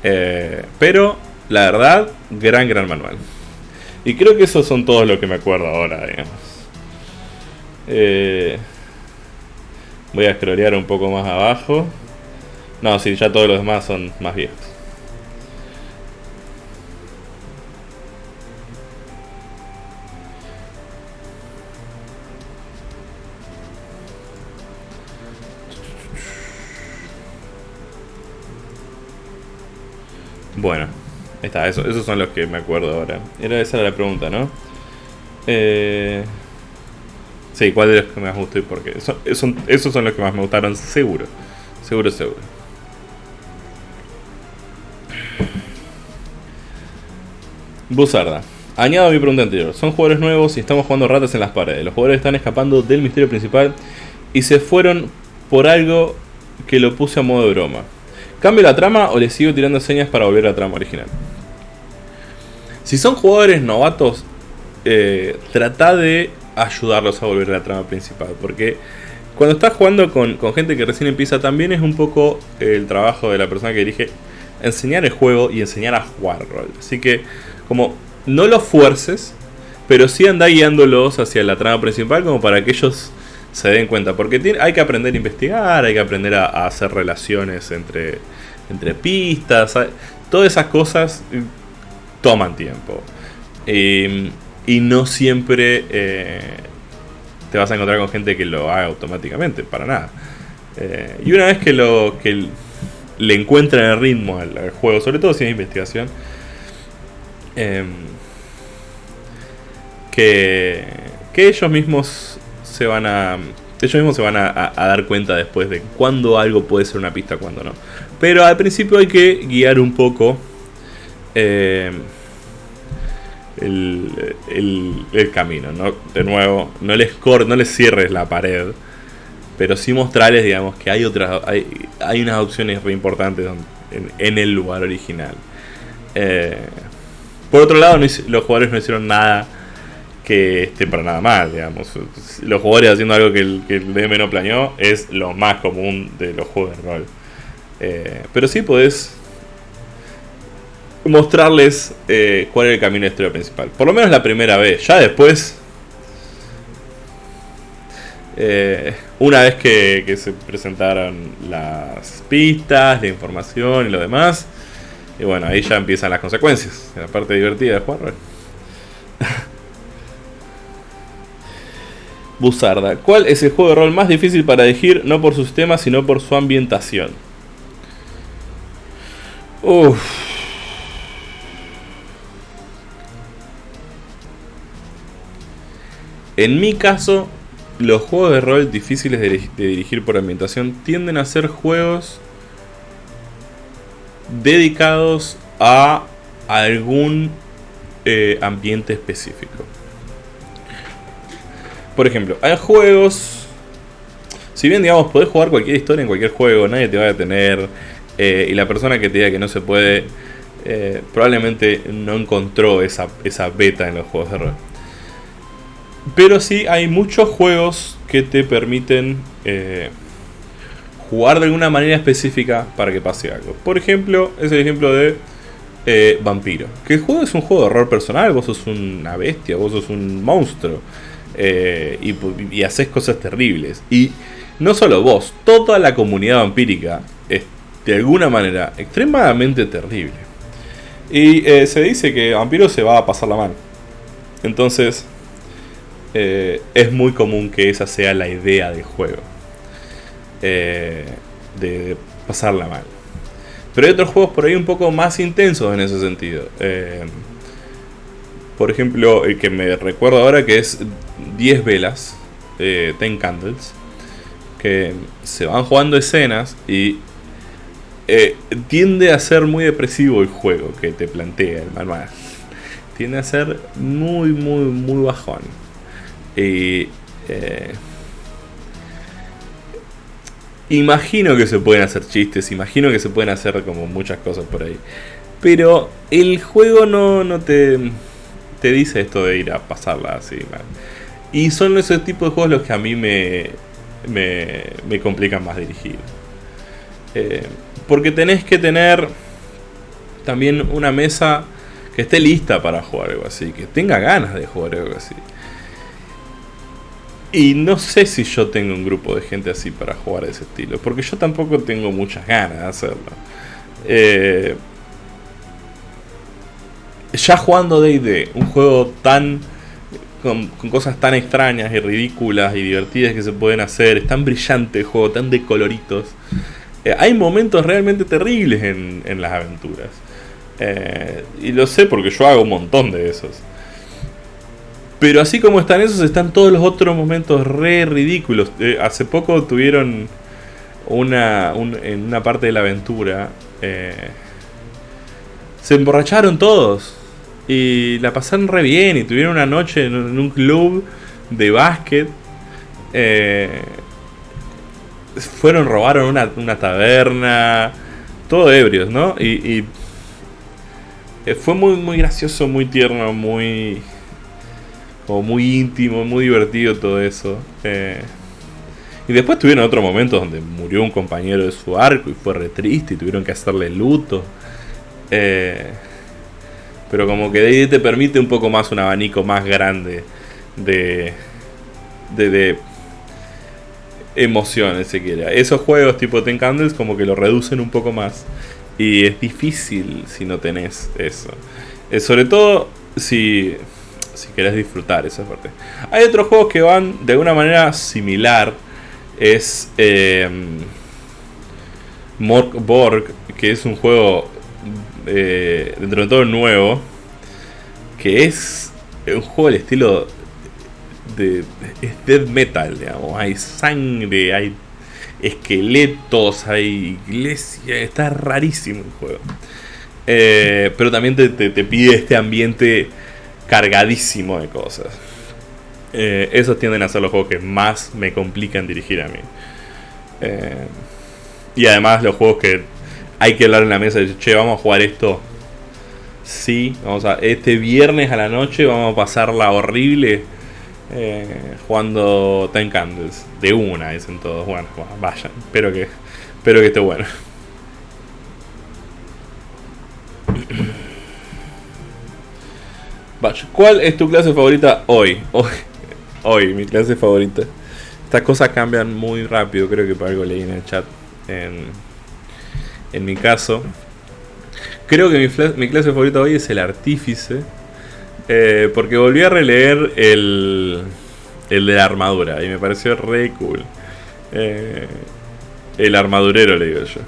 Speaker 1: Eh, pero, la verdad, gran, gran manual. Y creo que esos son todos los que me acuerdo ahora, digamos. Eh, voy a scrollear un poco más abajo. No, sí, ya todos los demás son más viejos. Bueno, eso, esos son los que me acuerdo ahora. Era esa la pregunta, ¿no? Eh, sí, ¿cuál de los que más gustó y por qué? esos son los que más me gustaron, seguro. Seguro, seguro. Buzarda. Añado mi pregunta anterior. Son jugadores nuevos y estamos jugando ratas en las paredes. Los jugadores están escapando del misterio principal y se fueron por algo que lo puse a modo de broma. ¿Cambio la trama o le sigo tirando señas para volver a la trama original? Si son jugadores novatos, eh, trata de ayudarlos a volver a la trama principal. Porque cuando estás jugando con, gente que recién empieza, también es un poco el trabajo de la persona que dirige enseñar el juego y enseñar a jugar rol. Así que, como no los fuerces, pero sí anda guiándolos hacia la trama principal, como para que ellos se den cuenta. Porque hay que aprender a investigar, hay que aprender a, hacer relaciones entre, entre pistas. Todas esas cosas toman tiempo. y no siempre eh, te vas a encontrar con gente que lo haga automáticamente, para nada. Eh, y una vez que, lo, que le encuentran el ritmo al, juego, sobre todo si es investigación, em, que, que ellos mismos se van a. Ellos mismos se van a, dar cuenta después de cuándo algo puede ser una pista, cuándo no. Pero al principio hay que guiar un poco eh, el, camino. ¿no? De nuevo, no les, cor no les cierres la pared, pero sí mostrarles, digamos, que hay otras, hay, hay unas opciones re importantes en, el lugar original. Eh, por otro lado, los jugadores no hicieron nada que esté para nada mal, digamos. Los jugadores haciendo algo que el, que el DM no planeó es lo más común de los juegos de rol. Eh, pero sí podés mostrarles eh, cuál es el camino de historia principal. Por lo menos la primera vez. Ya después Eh, una vez que, se presentaron las pistas, la información y lo demás, y bueno, ahí ya empiezan las consecuencias, la parte divertida de jugar. Buzarda, ¿cuál es el juego de rol más difícil para elegir no por su sistema sino por su ambientación? Uff. En mi caso, los juegos de rol difíciles de, dirigir por ambientación tienden a ser juegos dedicados a algún eh, ambiente específico. Por ejemplo, hay juegos. Si bien, digamos, podés jugar cualquier historia en cualquier juego, nadie te va a detener. Eh, y la persona que te diga que no se puede, eh, probablemente no encontró esa, esa beta en los juegos de rol. Pero sí hay muchos juegos que te permiten eh, jugar de alguna manera específica para que pase algo. Por ejemplo, es el ejemplo de eh, Vampiro. Que el juego es un juego de horror personal, vos sos una bestia, vos sos un monstruo. Eh, y, haces cosas terribles. Y no solo vos, toda la comunidad vampírica es de alguna manera extremadamente terrible. Y se dice que Vampiro se va a pasar la mano. Entonces, eh, es muy común que esa sea la idea del juego. Eh, de pasarla mal. Pero hay otros juegos por ahí un poco más intensos en ese sentido. Eh, por ejemplo, el que me recuerdo ahora que es 10 velas, eh, Ten Candles, que se van jugando escenas y tiende a ser muy depresivo el juego que te plantea el manual. Tiende a ser muy, muy, muy bajón. Y. Eh, imagino que se pueden hacer chistes, imagino que se pueden hacer como muchas cosas por ahí. Pero el juego no, no te, te dice esto de ir a pasarla así. Y son esos tipos de juegos los que a mí me, me, me complican más dirigir. Eh, porque tenés que tener también una mesa que esté lista para jugar algo así, que tenga ganas de jugar algo así. Y no sé si yo tengo un grupo de gente así para jugar ese estilo, porque yo tampoco tengo muchas ganas de hacerlo. Eh, ya jugando DD, un juego tan. Con, cosas tan extrañas y ridículas y divertidas que se pueden hacer, es tan brillante el juego, tan de coloritos. Eh, hay momentos realmente terribles en, las aventuras. Eh, y lo sé porque yo hago un montón de esos. Pero así como están esos, están todos los otros momentos re ridículos. Eh, hace poco tuvieron una, en una parte de la aventura. Eh, se emborracharon todos. Y la pasaron re bien. Y tuvieron una noche en, un club de básquet. Eh, fueron, robaron una, taberna. Todo ebrios, ¿no? Y, y fue muy, muy gracioso, muy tierno, muy como muy íntimo, muy divertido todo eso. Eh, y después tuvieron otro momento donde murió un compañero de su arco y fue re triste y tuvieron que hacerle luto. Eh, pero como que de te permite un poco más un abanico más grande de, de, emociones, si quiere. Esos juegos tipo Ten Candles como que lo reducen un poco más. Y es difícil si no tenés eso. Eh, sobre todo si si querés disfrutar esa parte. Hay otros juegos que van de alguna manera similar. Es eh, Borg, que es un juego eh, dentro de todo nuevo. Que es un juego del estilo de death metal, digamos. Hay sangre, hay esqueletos, hay iglesia. Está rarísimo el juego. Eh, pero también te, pide este ambiente cargadísimo de cosas. Eh, esos tienden a ser los juegos que más me complican dirigir a mí. Eh, y además los juegos que hay que hablar en la mesa y che, vamos a jugar esto. Sí, vamos a. Este viernes a la noche vamos a pasarla horrible eh, jugando Time Candles. De una, dicen todos. Bueno, vayan. Espero que, espero que esté bueno. ¿Cuál es tu clase favorita hoy? Hoy, hoy mi clase favorita. Estas cosas cambian muy rápido, creo que por algo leí en el chat. En, en mi caso. Creo que mi, clase favorita hoy es el artífice. Eh, porque volví a releer el, el de la armadura y me pareció re cool. Eh, el armadurero, le digo yo.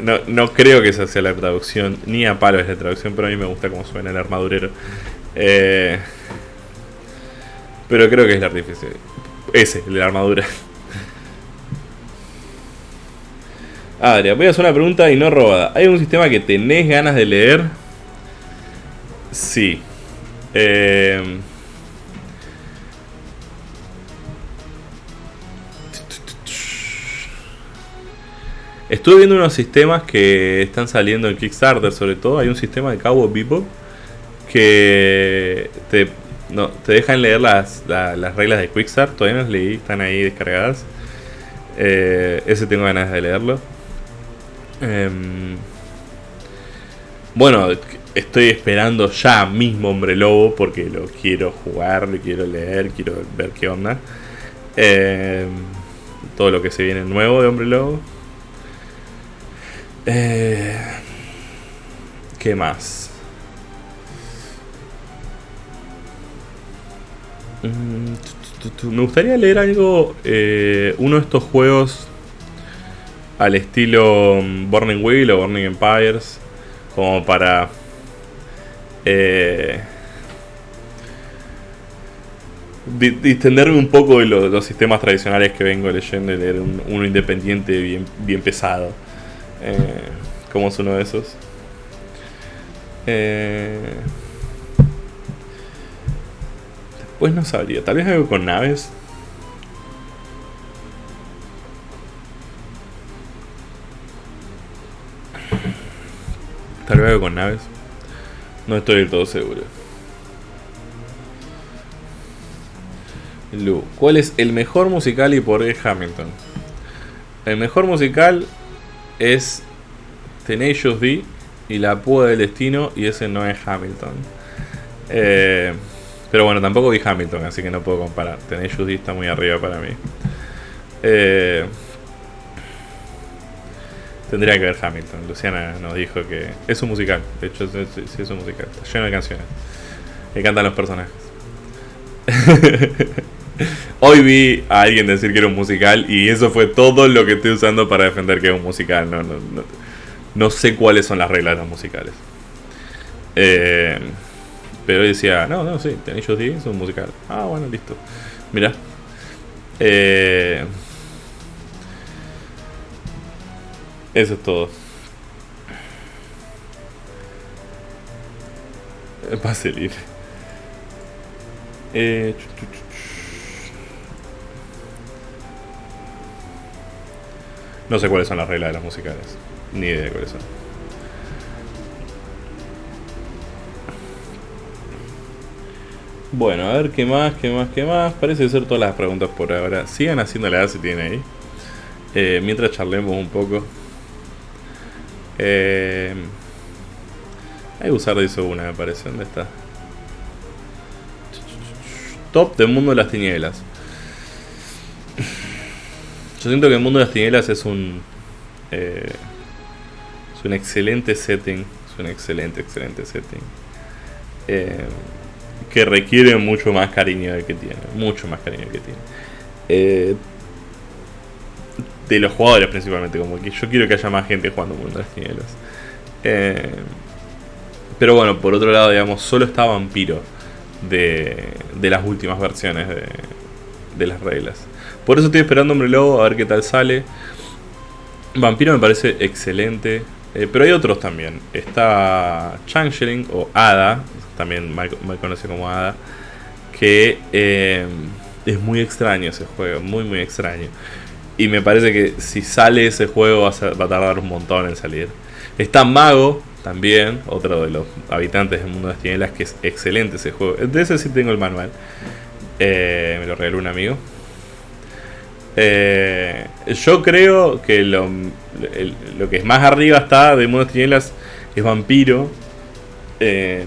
Speaker 1: No, no, creo que esa sea la traducción, ni a palo es la traducción, pero a mí me gusta cómo suena el armadurero. Eh, pero creo que es el artífice. Ese, el de la armadura. Adria, voy a hacer una pregunta y no robada. ¿Hay un sistema que tenés ganas de leer? Sí. Eh, Estuve viendo unos sistemas que están saliendo en Kickstarter, sobre todo. Hay un sistema de Cabo Bebop que te, no, dejan leer las, reglas de Quickstart. Todavía no las leí, están ahí descargadas. Eh, ese tengo ganas de leerlo. Em, bueno, estoy esperando ya mismo Hombre Lobo porque lo quiero jugar, lo quiero leer, quiero ver qué onda. Em, todo lo que se viene nuevo de Hombre Lobo. Eh, ¿Qué más? Mm, me gustaría leer algo, eh, uno de estos juegos al estilo mm, Burning Wheel o Burning Empires, como para eh, distenderme un poco de los, sistemas tradicionales que vengo leyendo y leer uno independiente bien, bien pesado. Eh, como es uno de esos. Eh, después no sabría. Tal vez algo con naves. Tal vez algo con naves. No estoy del todo seguro. Lu, ¿cuál es el mejor musical y por qué Hamilton? El mejor musical es Tenacious y la púa del destino y ese no es Hamilton. Eh, pero bueno, tampoco vi Hamilton, así que no puedo comparar. Tenacious D está muy arriba para mí. Eh, tendría que ver Hamilton. Luciana nos dijo que es un musical. De hecho, sí, es un musical. Está lleno de canciones. Me cantan los personajes. Hoy vi a alguien decir que era un musical y eso fue todo lo que estoy usando para defender que es un musical. No, no, no, sé cuáles son las reglas de los musicales. Eh, pero decía, no, no, sí, tenéis D es un musical. Ah, bueno, listo. Mira. Eh, eso es todo. Pase libre. Eh, No sé cuáles son las reglas de las musicales. Ni idea de cuáles son. Bueno, a ver qué más, qué más, qué más. Parece ser todas las preguntas por ahora. Sigan haciéndole si tienen ahí. Eh, mientras charlemos un poco. Eh, usar de eso una, me parece. ¿Dónde está? Top del mundo de las tinieblas. Yo siento que el mundo de las tinieblas es un. Eh, es un excelente setting. Es un excelente, excelente setting. Eh, que requiere mucho más cariño del que tiene. Mucho más cariño del que tiene. Eh, de los jugadores principalmente. Como que yo quiero que haya más gente jugando Mundo de las Tinieblas. pero bueno, por otro lado, digamos, solo está Vampiro de, de las últimas versiones de, de las reglas. Por eso estoy esperando Hombre Lobo a ver qué tal sale. Vampiro me parece excelente. Eh, pero hay otros también. Está Changeling o Ada, también mal, conocido como Ada, que eh, es muy extraño ese juego, muy muy extraño. Y me parece que si sale ese juego va a, tardar un montón en salir. Está Mago también, otro de los habitantes del mundo de las que es excelente ese juego. De ese sí tengo el manual. Eh, me lo regaló un amigo. Eh, yo creo que lo, lo, que es más arriba está de Mundo Tinieblas es Vampiro. Eh,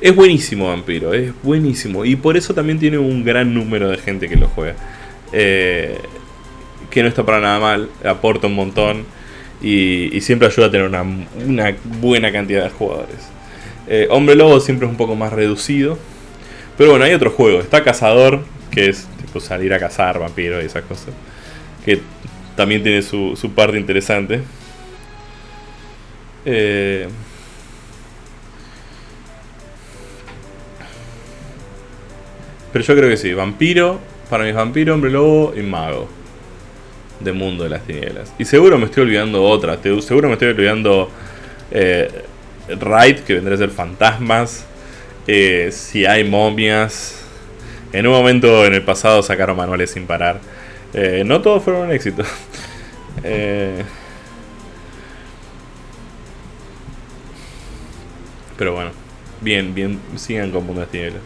Speaker 1: Es buenísimo Vampiro, es buenísimo. Y por eso también tiene un gran número de gente que lo juega. Eh, que no está para nada mal, aporta un montón. Y, siempre ayuda a tener una, buena cantidad de jugadores. Hombre Lobo siempre es un poco más reducido. Pero bueno, hay otro juego. Está Cazador, que es tipo salir a cazar vampiros y esas cosas. Que también tiene su, su parte interesante. Eh, pero yo creo que sí. Vampiro, para mis vampiro, hombre lobo y mago. De mundo de las tinieblas. Y seguro me estoy olvidando otra. Seguro me estoy olvidando eh, Raid, que vendría a ser fantasmas. Eh, si hay momias. En un momento en el pasado sacaron manuales sin parar. Eh, no todos fueron un éxito. eh, Pero bueno, bien, bien, sigan con Tinieblas.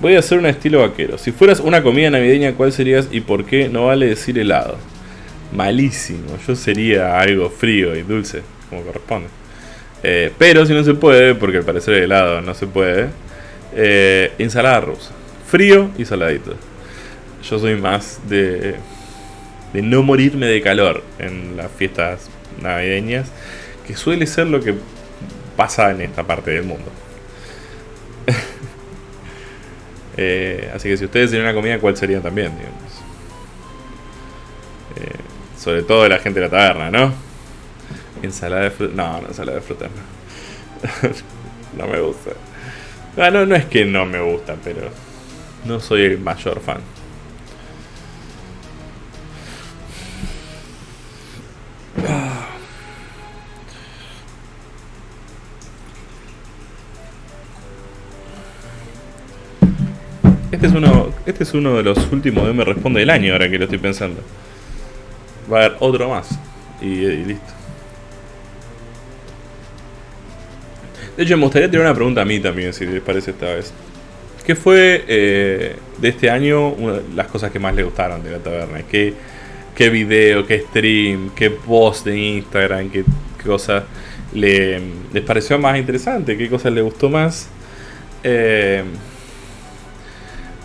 Speaker 1: Voy a hacer un estilo vaquero. Si fueras una comida navideña, ¿cuál serías y por qué? No vale decir helado. Malísimo. Yo sería algo frío y dulce, como corresponde. Eh, pero si no se puede, porque al parecer el helado no se puede, eh, ensalada rusa. Frío y saladito. Yo soy más de, de no morirme de calor en las fiestas navideñas, que suele ser lo que pasa en esta parte del mundo. Eh, así que si ustedes tienen una comida, ¿cuál sería también? Eh, sobre todo de la gente de la taberna, ¿no? Ensalada de fruta. No, no, ensalada de fruta no. me gusta. Ah, no, no es que no me gusta, pero no soy el mayor fan. Este es uno, este es uno de los últimos de Me Responde del año, ahora que lo estoy pensando. Va a haber otro más. Y, listo. De hecho, me gustaría tener una pregunta a mí también, si les parece esta vez. ¿Qué fue eh, de este año las cosas que más les gustaron de la taberna? ¿Qué, qué video, qué stream, qué post de Instagram, qué, cosas les pareció más interesante? ¿Qué cosas les gustó más? Eh,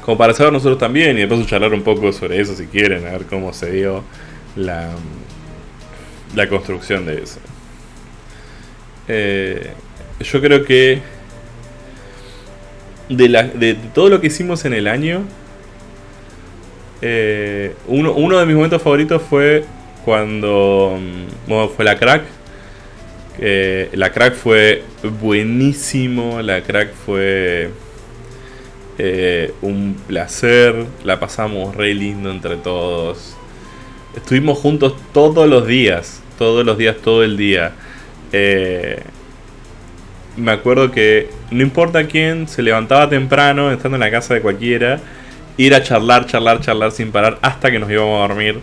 Speaker 1: como para saber nosotros también y después charlar un poco sobre eso si quieren, a ver cómo se dio la, la construcción de eso. Eh, yo creo que de, la, de, todo lo que hicimos en el año, eh, uno, uno, de mis momentos favoritos fue cuando mm, fue la crack. la crack fue buenísimo, la crack fue eh, un placer, la pasamos re lindo entre todos. Estuvimos juntos todos los días, todos los días, todo el día. Eh, me acuerdo que no importa quién, se levantaba temprano, estando en la casa de cualquiera, ir a charlar, charlar, charlar sin parar hasta que nos íbamos a dormir.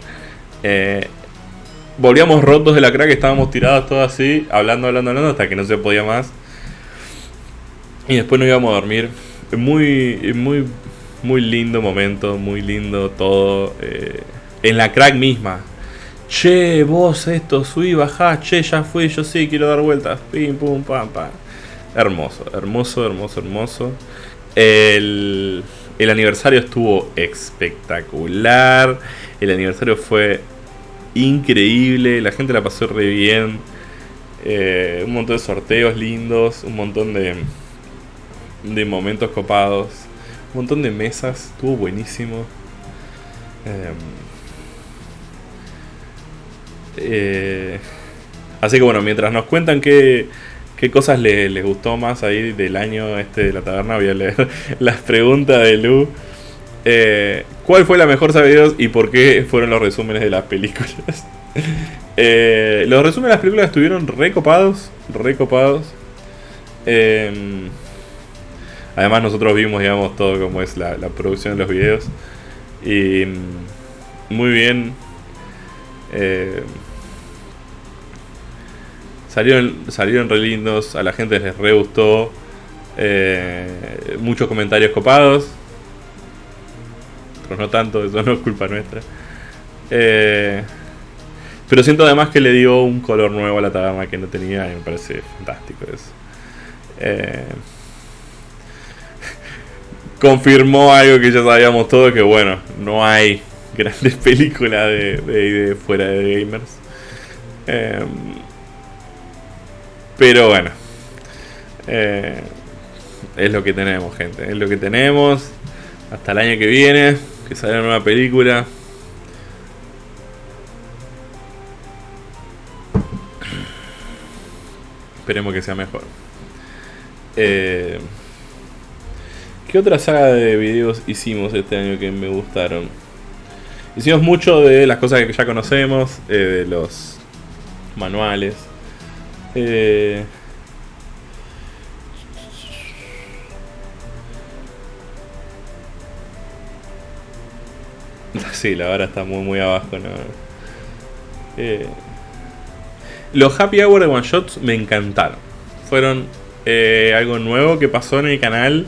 Speaker 1: Eh, volvíamos rotos de la crack, estábamos tirados todos así, hablando, hablando, hablando, hasta que no se podía más. Y después nos íbamos a dormir muy, muy, muy lindo momento, muy lindo todo. Eh, en la crack misma. Che, vos esto, subí, bajá, che, ya fui, yo sí, quiero dar vueltas. Pim, pum, pam, pam. Hermoso, hermoso, hermoso, hermoso. El, el aniversario estuvo espectacular. El aniversario fue increíble. La gente la pasó re bien. Eh, un montón de sorteos lindos. Un montón de, de momentos copados. Un montón de mesas, estuvo buenísimo. Em, eh, así que bueno, mientras nos cuentan qué, qué cosas les, gustó más ahí del año este de la taberna, voy a leer las preguntas de Lu. Eh, ¿Cuál fue la mejor sabiduría y por qué fueron los resúmenes de las películas? Eh, los resúmenes de las películas estuvieron recopados, recopados. Eh, Además nosotros vimos, digamos, todo como es la, producción de los videos. Y mm, muy bien. Salieron, salieron re lindos, a la gente les re gustó. Eh, muchos comentarios copados. Pero no tanto, eso no es culpa nuestra. Eh, pero siento además que le dio un color nuevo a la taberna que no tenía y me parece fantástico eso. Eh, confirmó algo que ya sabíamos todos, que bueno, no hay grandes películas de, fuera de gamers. Pero bueno, eh, es lo que tenemos, gente. Es lo que tenemos. Hasta el año que viene, que sale una nueva película. Esperemos que sea mejor. Eh, ¿Qué otra saga de videos hicimos este año que me gustaron? Hicimos mucho de las cosas que ya conocemos, eh, de los manuales. Eh, sí, la vara está muy muy abajo, ¿no? Eh, los Happy Hour de One Shots me encantaron. Fueron eh, algo nuevo que pasó en el canal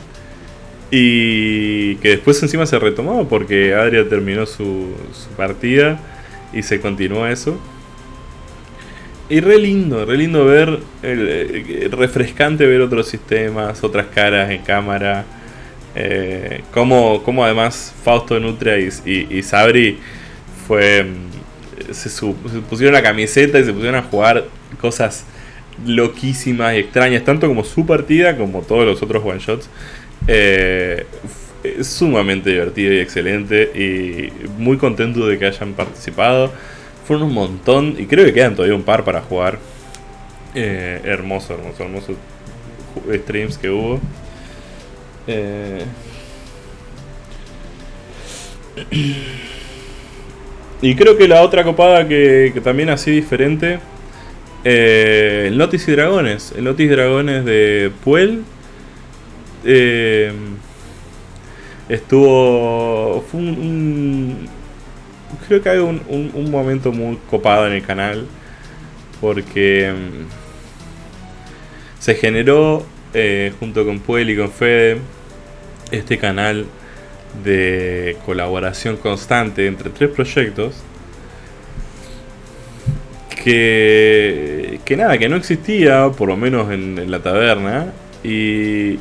Speaker 1: y que después encima se retomó porque Adria terminó su, partida y se continuó eso. Y re lindo, re lindo ver, eh, refrescante ver otros sistemas, otras caras en cámara. Eh, como, como además Fausto Nutria y, Sabri fue, mm, se, pusieron la camiseta y se pusieron a jugar cosas loquísimas y extrañas, tanto como su partida como todos los otros one shots. Eh, sumamente divertido y excelente y muy contento de que hayan participado. Fueron un montón y creo que quedan todavía un par para jugar. Eh, hermoso, hermoso, hermoso streams que hubo. Eh, y creo que la otra copada que, también así diferente eh, el Notis y Dragones. El Notis y Dragones de Puel. Eh, estuvo. Fue un, creo que hay un, un, momento muy copado en el canal. Porque mm, se generó eh, junto con Puel y con Fede este canal de colaboración constante entre tres proyectos que, que nada, que no existía, por lo menos en, la taberna, y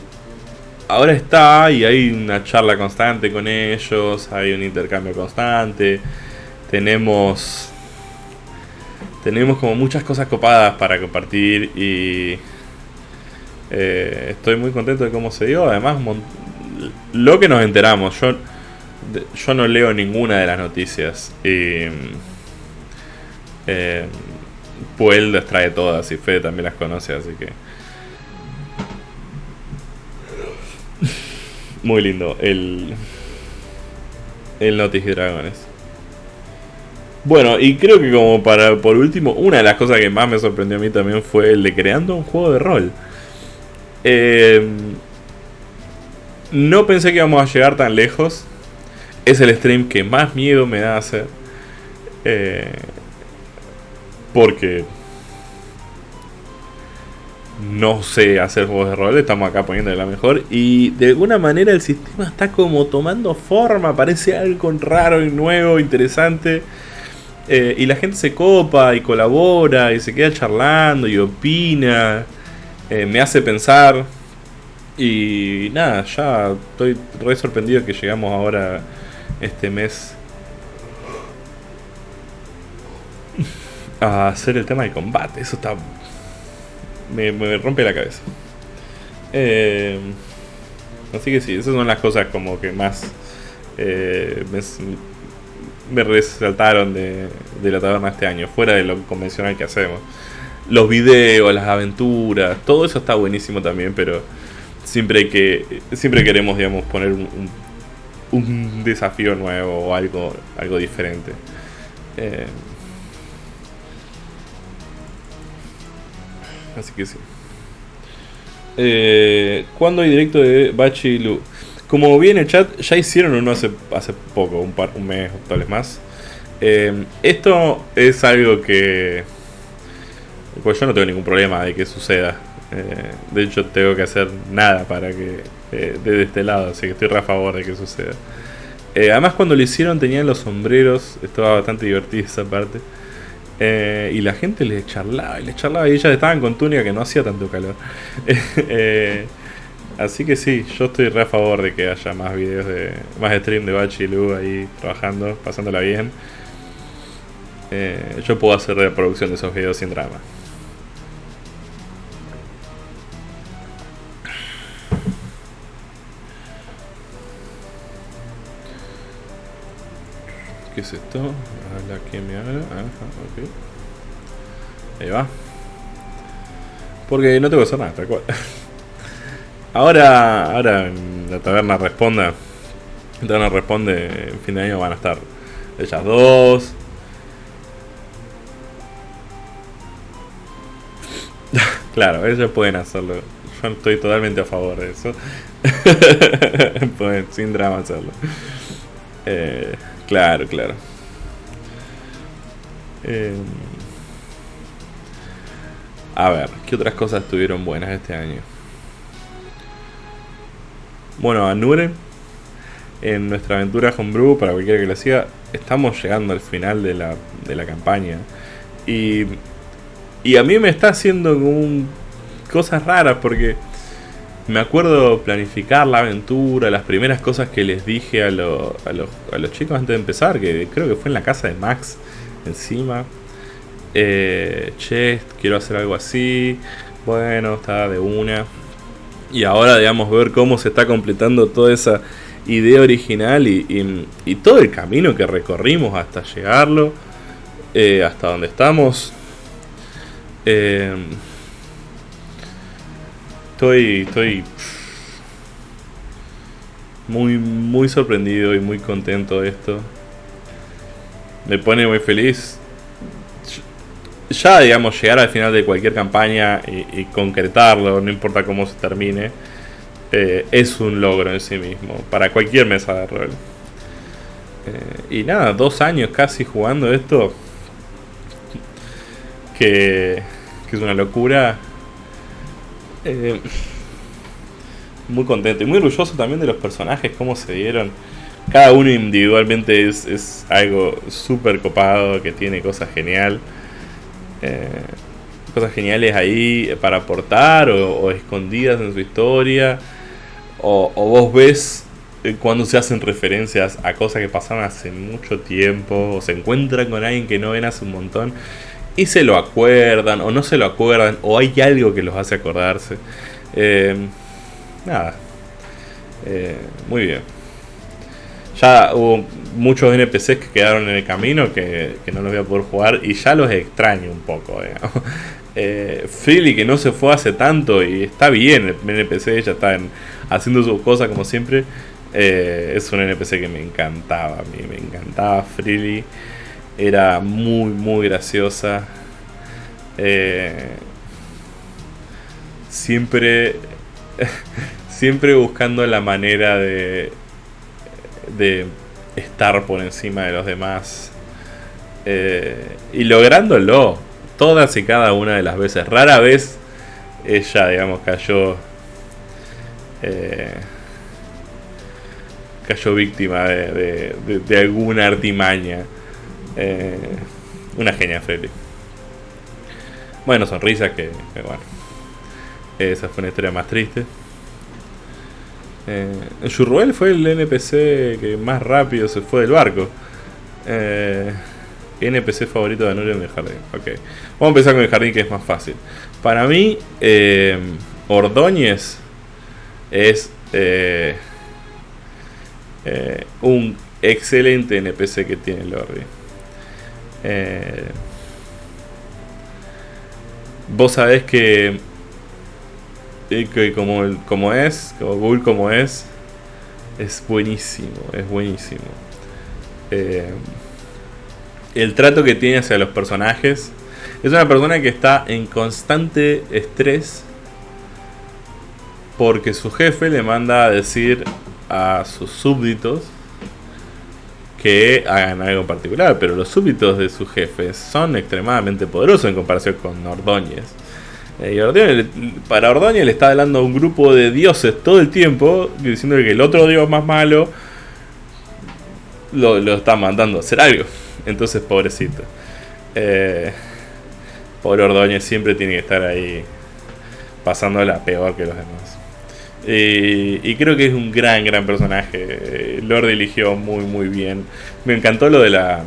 Speaker 1: ahora está y hay una charla constante con ellos, hay un intercambio constante, tenemos tenemos como muchas cosas copadas para compartir y eh, estoy muy contento de cómo se dio. Además, lo que nos enteramos, yo, yo no leo ninguna de las noticias y eh, Puel las trae todas y Fede también las conoce, así que. Muy lindo el. El Notice Dragones. Bueno, y creo que como para por último, una de las cosas que más me sorprendió a mí también fue el de creando un juego de rol. Eh, no pensé que íbamos a llegar tan lejos. Es el stream que más miedo me da hacer. Eh, porque no sé hacer juegos de rol, estamos acá poniendo la mejor. Y de alguna manera el sistema está como tomando forma, parece algo raro y nuevo, interesante. Eh, y la gente se copa y colabora y se queda charlando y opina. Eh, me hace pensar. Y nada, ya estoy re sorprendido que llegamos ahora este mes a hacer el tema de combate. Eso está. Me, rompe la cabeza. Eh, así que sí, esas son las cosas como que más eh, resaltaron de, de, la taberna este año, fuera de lo convencional que hacemos. Los videos, las aventuras, todo eso está buenísimo también, pero siempre que. Siempre queremos, digamos, poner un, un, desafío nuevo o algo, algo diferente. Eh, Así que sí. Eh, ¿Cuándo hay directo de Bachi Lu? Como vi en el chat, ya hicieron uno hace, hace poco, un, par, un mes o tal vez más. Eh, esto es algo que. Pues yo no tengo ningún problema de que suceda. Eh, de hecho, tengo que hacer nada para que. Eh, de este lado, así que estoy a favor de que suceda. además, cuando lo hicieron, tenían los sombreros. Estaba bastante divertido esa parte. Eh, y la gente le charlaba y le charlaba y ellas estaban con túnica que no hacía tanto calor. Eh, así que sí, yo estoy re a favor de que haya más videos de. más stream de Bachi y Lu ahí trabajando, pasándola bien. Eh, yo puedo hacer reproducción de esos videos sin drama. ¿Qué es esto? Habla que me habla. Ajá, ok. Ahí va. Porque no tengo que hacer nada, tal cual. Ahora, ahora la taberna responda. La taberna responde, en fin de año van a estar ellas dos. claro, ellos pueden hacerlo. Yo estoy totalmente a favor de eso. pueden sin drama hacerlo. Eh, Claro, claro. Eh, a ver, ¿qué otras cosas estuvieron buenas este año? Bueno, a Nure, en nuestra aventura Homebrew, para cualquiera que lo siga, estamos llegando al final de la, de la campaña. Y, y a mí me está haciendo como cosas raras porque me acuerdo planificar la aventura, las primeras cosas que les dije a, a, a, los chicos antes de empezar, que creo que fue en la casa de Max, encima. Eh, quiero hacer algo así. Bueno, está de una. Y ahora, digamos, ver cómo se está completando toda esa idea original y, y, todo el camino que recorrimos hasta llegarlo, eh, hasta donde estamos. Eh, estoy, estoy muy, muy sorprendido y muy contento de esto. Me pone muy feliz. Ya, digamos, llegar al final de cualquier campaña y, concretarlo, no importa cómo se termine, eh, es un logro en sí mismo, para cualquier mesa de rol. Eh, y nada, dos años casi jugando esto, que, es una locura. Eh, muy contento y muy orgulloso también de los personajes, cómo se dieron. Cada uno individualmente es, algo súper copado, que tiene cosas genial. Eh, cosas geniales ahí para aportar o, escondidas en su historia. O, vos ves eh, cuando se hacen referencias a cosas que pasaron hace mucho tiempo. O se encuentran con alguien que no ven hace un montón y se lo acuerdan o no se lo acuerdan o hay algo que los hace acordarse. Eh, nada. Eh, muy bien. Ya hubo muchos NPCs que quedaron en el camino que, no los voy a poder jugar y ya los extraño un poco. Eh, Freely que no se fue hace tanto y está bien el NPC, ya está haciendo sus cosas como siempre. Eh, es un NPC que me encantaba a mí, me encantaba Freely era muy, muy graciosa. Eh, siempre, siempre buscando la manera de, de estar por encima de los demás. Eh, y lográndolo todas y cada una de las veces. Rara vez ella, digamos, cayó. Eh, cayó víctima de, alguna artimaña. Eh, una genia Freddy. Bueno, sonrisa que, bueno. Esa fue una historia más triste. Eh, fue el NPC que más rápido se fue del barco. Eh, NPC favorito de Anurio en el jardín. Ok. Vamos a empezar con el jardín que es más fácil. Para mí, eh, Ordóñez es eh, un excelente NPC que tiene Lordi. Vos sabés que, que como, como es, como Google como es, es buenísimo, es buenísimo. Eh, el trato que tiene hacia los personajes. Es una persona que está en constante estrés porque su jefe le manda a decir a sus súbditos que hagan algo en particular, pero los súbditos de sus jefes son extremadamente poderosos en comparación con Ordóñez. Eh, para Ordóñez le está hablando a un grupo de dioses todo el tiempo, diciendo que el otro dios más malo lo, está mandando a hacer algo. Entonces, pobrecito. Eh, Pobre Ordóñez siempre tiene que estar ahí pasándola peor que los demás. y creo que es un gran, gran personaje. Lord eligió muy, muy bien. Me encantó lo de la,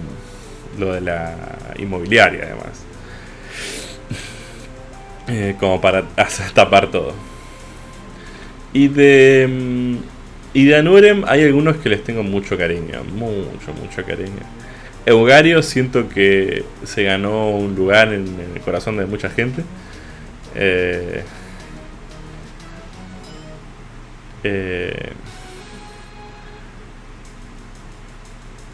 Speaker 1: lo de la inmobiliaria, además. Eh, como para tapar todo. Y de. Mm, y de Anurem hay algunos que les tengo mucho cariño. Mucho, mucho cariño. Eugario siento que se ganó un lugar en, el corazón de mucha gente. Eh, eh,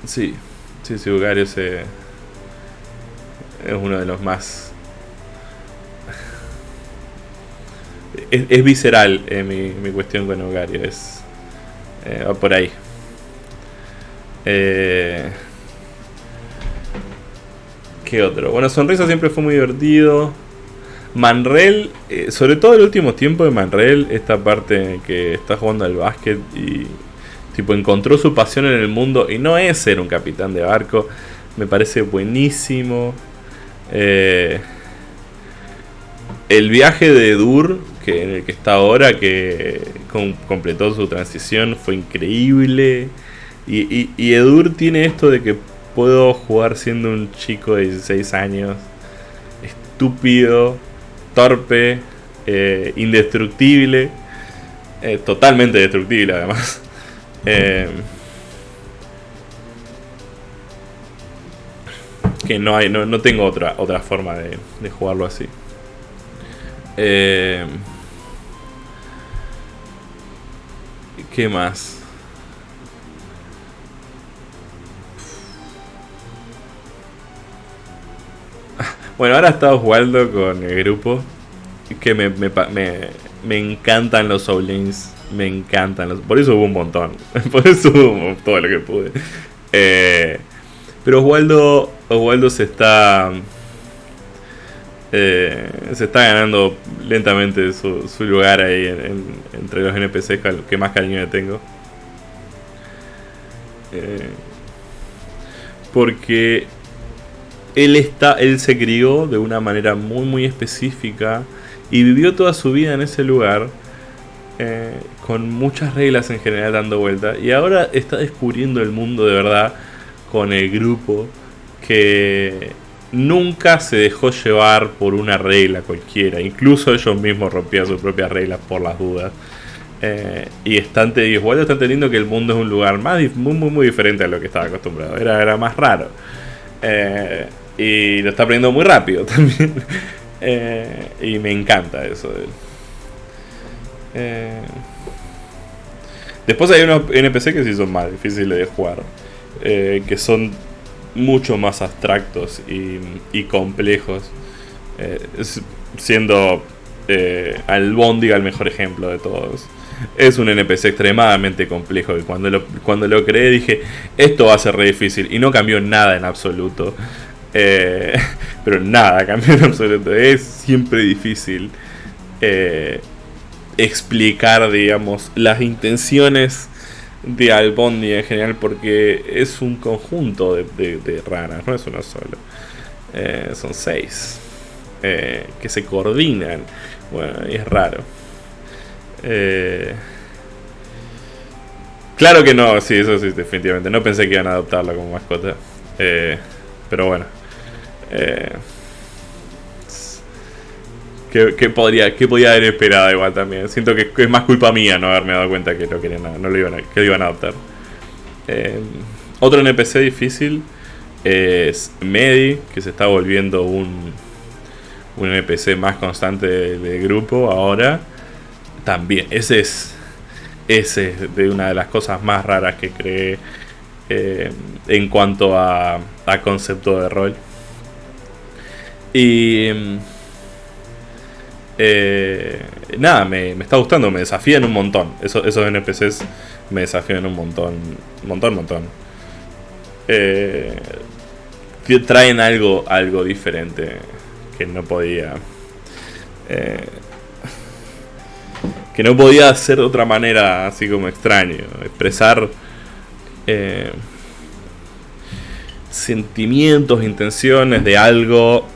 Speaker 1: sí, sí, sí, Eugario se, es uno de los más... Es, visceral eh, mi, mi, cuestión con Eugario, es... va por ahí. Eh, otro? Bueno, Sonrisa siempre fue muy divertido. Manrel, eh, sobre todo el último tiempo de Manrel, esta parte en que está jugando al básquet y tipo encontró su pasión en el mundo y no es ser un capitán de barco, me parece buenísimo. Eh, el viaje de Dur, que en el que está ahora, que completó su transición, fue increíble. Y, y Edur tiene esto de que puedo jugar siendo un chico de 16 años, estúpido, torpe, eh, indestructible, eh, totalmente destructible además. Eh, que no hay, no, tengo otra, otra forma de jugarlo así. ¿Qué más? Bueno, ahora estado jugando con el grupo. Que me, me, me, encantan los Soulings. Me encantan los. Por eso hubo un montón. Por eso hubo todo lo que pude. Eh, pero Oswaldo, Oswaldo se está. Eh, se está ganando lentamente su, lugar ahí entre los NPCs que más cariño le tengo. Eh, porque él, está, él se crió de una manera muy muy específica y vivió toda su vida en ese lugar eh, con muchas reglas en general dando vuelta y ahora está descubriendo el mundo de verdad con el grupo que nunca se dejó llevar por una regla cualquiera, incluso ellos mismos rompían sus propias reglas por las dudas. Eh, y están, igual está entendiendo que el mundo es un lugar más, muy, muy, muy diferente a lo que estaba acostumbrado. Era, era más raro. Eh, y lo está aprendiendo muy rápido también. Eh, y me encanta eso de él. Eh, después hay unos NPC que sí son más difíciles de jugar. Que son mucho más abstractos y, complejos. siendo Albondiga el mejor ejemplo de todos. Es un NPC extremadamente complejo y cuando lo, cuando lo creé dije, esto va a ser re difícil y no cambió nada en absoluto. Eh, pero nada, cambió en absoluto. Es siempre difícil eh, explicar, digamos, las intenciones de Albondi en general porque es un conjunto de, ranas, no es una sola. Eh, son seis que se coordinan. Bueno, es raro. claro que no, sí, eso sí, definitivamente. No pensé que iban a adoptarla como mascota. pero bueno. Que, podría, que podía haber esperado igual también. Siento que es más culpa mía no haberme dado cuenta que, no, querían, no lo, iban a, que iban a adoptar. Eh, otro NPC difícil es Medi, que se está volviendo un, un NPC más constante del grupo ahora. También, ese es, ese es de una de las cosas más raras que creé eh, en cuanto a, a concepto de rol. Y. Eh, nada, me, está gustando, me desafían un montón. Esos, esos NPCs me desafían un montón. Montón, montón. Eh, traen algo, algo diferente que no podía. Eh, que no podía hacer de otra manera, así como extraño. Expresar. Eh, sentimientos, intenciones de algo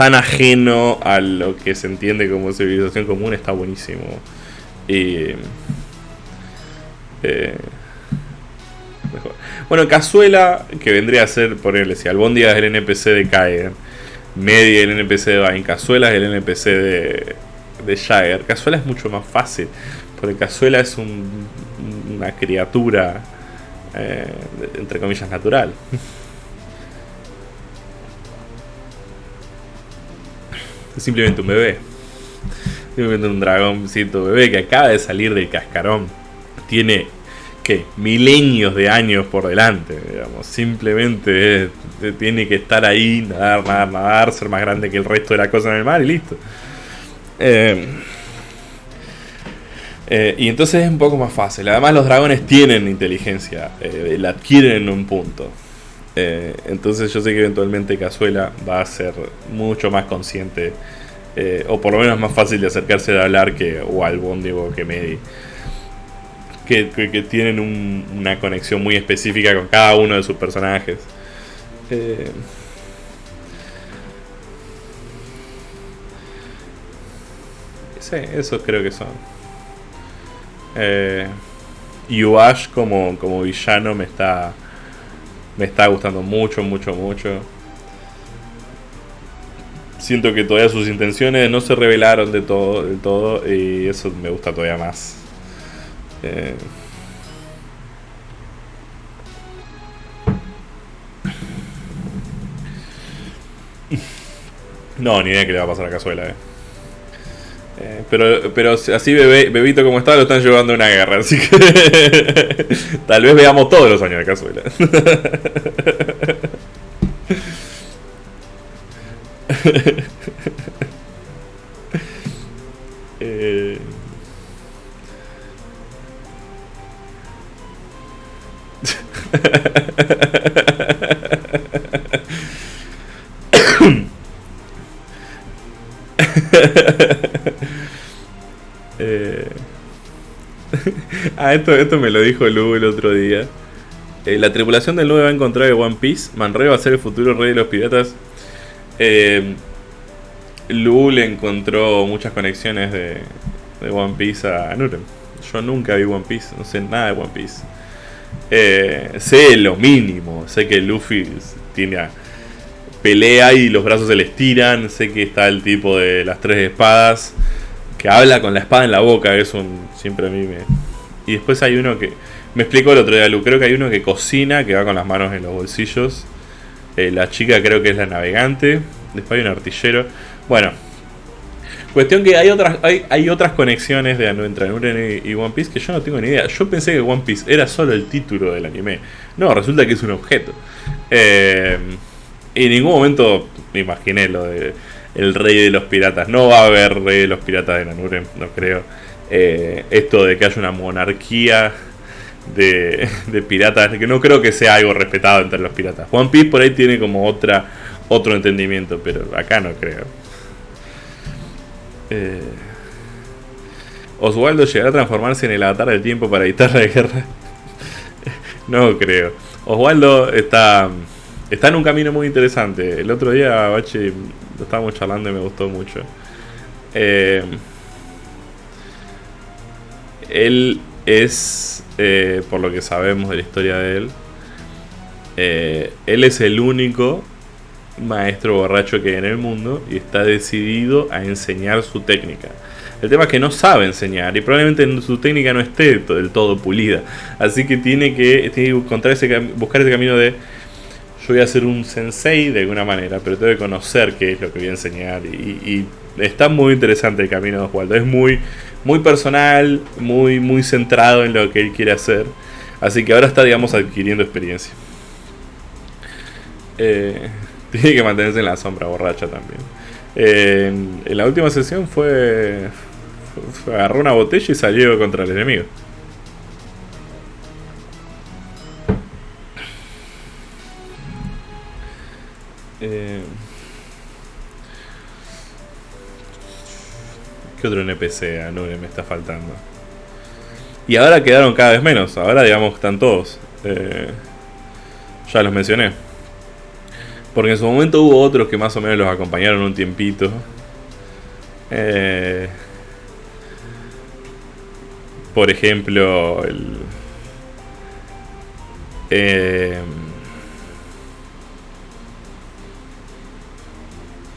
Speaker 1: tan ajeno a lo que se entiende como civilización común está buenísimo. Y, eh, bueno, Cazuela, que vendría a ser, ponerle, si Albondia es el NPC de Kaiden, Media el NPC de Vine, Cazuela es el NPC de, de Jagger. Cazuela es mucho más fácil, porque Cazuela es una criatura, eh, entre comillas, natural. es simplemente un bebé. Simplemente un dragoncito bebé que acaba de salir del cascarón. Tiene que milenios de años por delante, digamos. Simplemente tiene que estar ahí, nadar, nadar, nadar, ser más grande que el resto de la cosa en el mar y listo. Eh, eh, y entonces es un poco más fácil. Además los dragones tienen inteligencia, eh, la adquieren en un punto. Entonces yo sé que eventualmente Cazuela va a ser mucho más consciente, o por lo menos más fácil de acercarse a hablar que o al o que Medi. Que, que, tienen una conexión muy específica con cada uno de sus personajes. Sí, eso creo que son. Eh, como, como villano me está. Me está gustando mucho, mucho, mucho. Siento que todavía sus intenciones no se revelaron de todo, del todo. Y eso me gusta todavía más. Eh, no, ni idea que le va a pasar a Cazuela, eh. Eh, pero, pero así bebé, bebito como está lo están llevando a una guerra, así que tal vez veamos todos los años de cazuela. eh... Eh, ah, esto, esto me lo dijo Lu el otro día. Eh, la tripulación del nube va a encontrar el One Piece. Manre va a ser el futuro rey de los piratas. Eh, Lu le encontró muchas conexiones de, de One Piece a Nurem. Yo nunca vi One Piece, no sé nada de One Piece. sé lo mínimo, sé que Luffy tiene pelea y los brazos se le estiran, sé que está el tipo de las tres espadas que habla con la espada en la boca, eso siempre a mí me... Y después hay uno que... Me explicó el otro día, Lu, creo que hay uno que cocina, que va con las manos en los bolsillos. Eh, la chica creo que es la navegante. Después hay un artillero. Bueno. Cuestión que hay otras, hay, hay otras conexiones de entre Anuren y, One Piece que yo no tengo ni idea. Yo pensé que One Piece era solo el título del anime. No, resulta que es un objeto. Eh, y en ningún momento me imaginé lo de el rey de los piratas. No va a haber rey de los piratas de Nanure, no creo. Eh, esto de que haya una monarquía de, de, piratas, que no creo que sea algo respetado entre los piratas. One Piece por ahí tiene como otra otro entendimiento, pero acá no creo. Eh, Oswaldo llegará a transformarse en el avatar del tiempo para evitar la guerra. no creo. Oswaldo está, está en un camino muy interesante. El otro día, Bache estábamos charlando y me gustó mucho. Eh, él es, eh, por lo que sabemos de la historia de él, eh, él es el único maestro borracho que hay en el mundo y está decidido a enseñar su técnica. El tema es que no sabe enseñar y probablemente su técnica no esté del todo pulida. Así que tiene que, tiene que encontrar ese, buscar ese camino de voy a ser un sensei de alguna manera, pero tengo que conocer qué es lo que voy a enseñar. Y, está muy interesante el camino de Oswaldo. Es muy, muy personal, muy, muy centrado en lo que él quiere hacer. Así que ahora está, digamos, adquiriendo experiencia. Eh, tiene que mantenerse en la sombra borracha también. en, la última sesión fue, agarró una botella y salió contra el enemigo. Eh, ¿Qué otro NPC a me está faltando? Y ahora quedaron cada vez menos. Ahora, digamos, están todos. Eh, Ya los mencioné. Porque en su momento hubo otros que más o menos los acompañaron un tiempito. Eh, por ejemplo, el...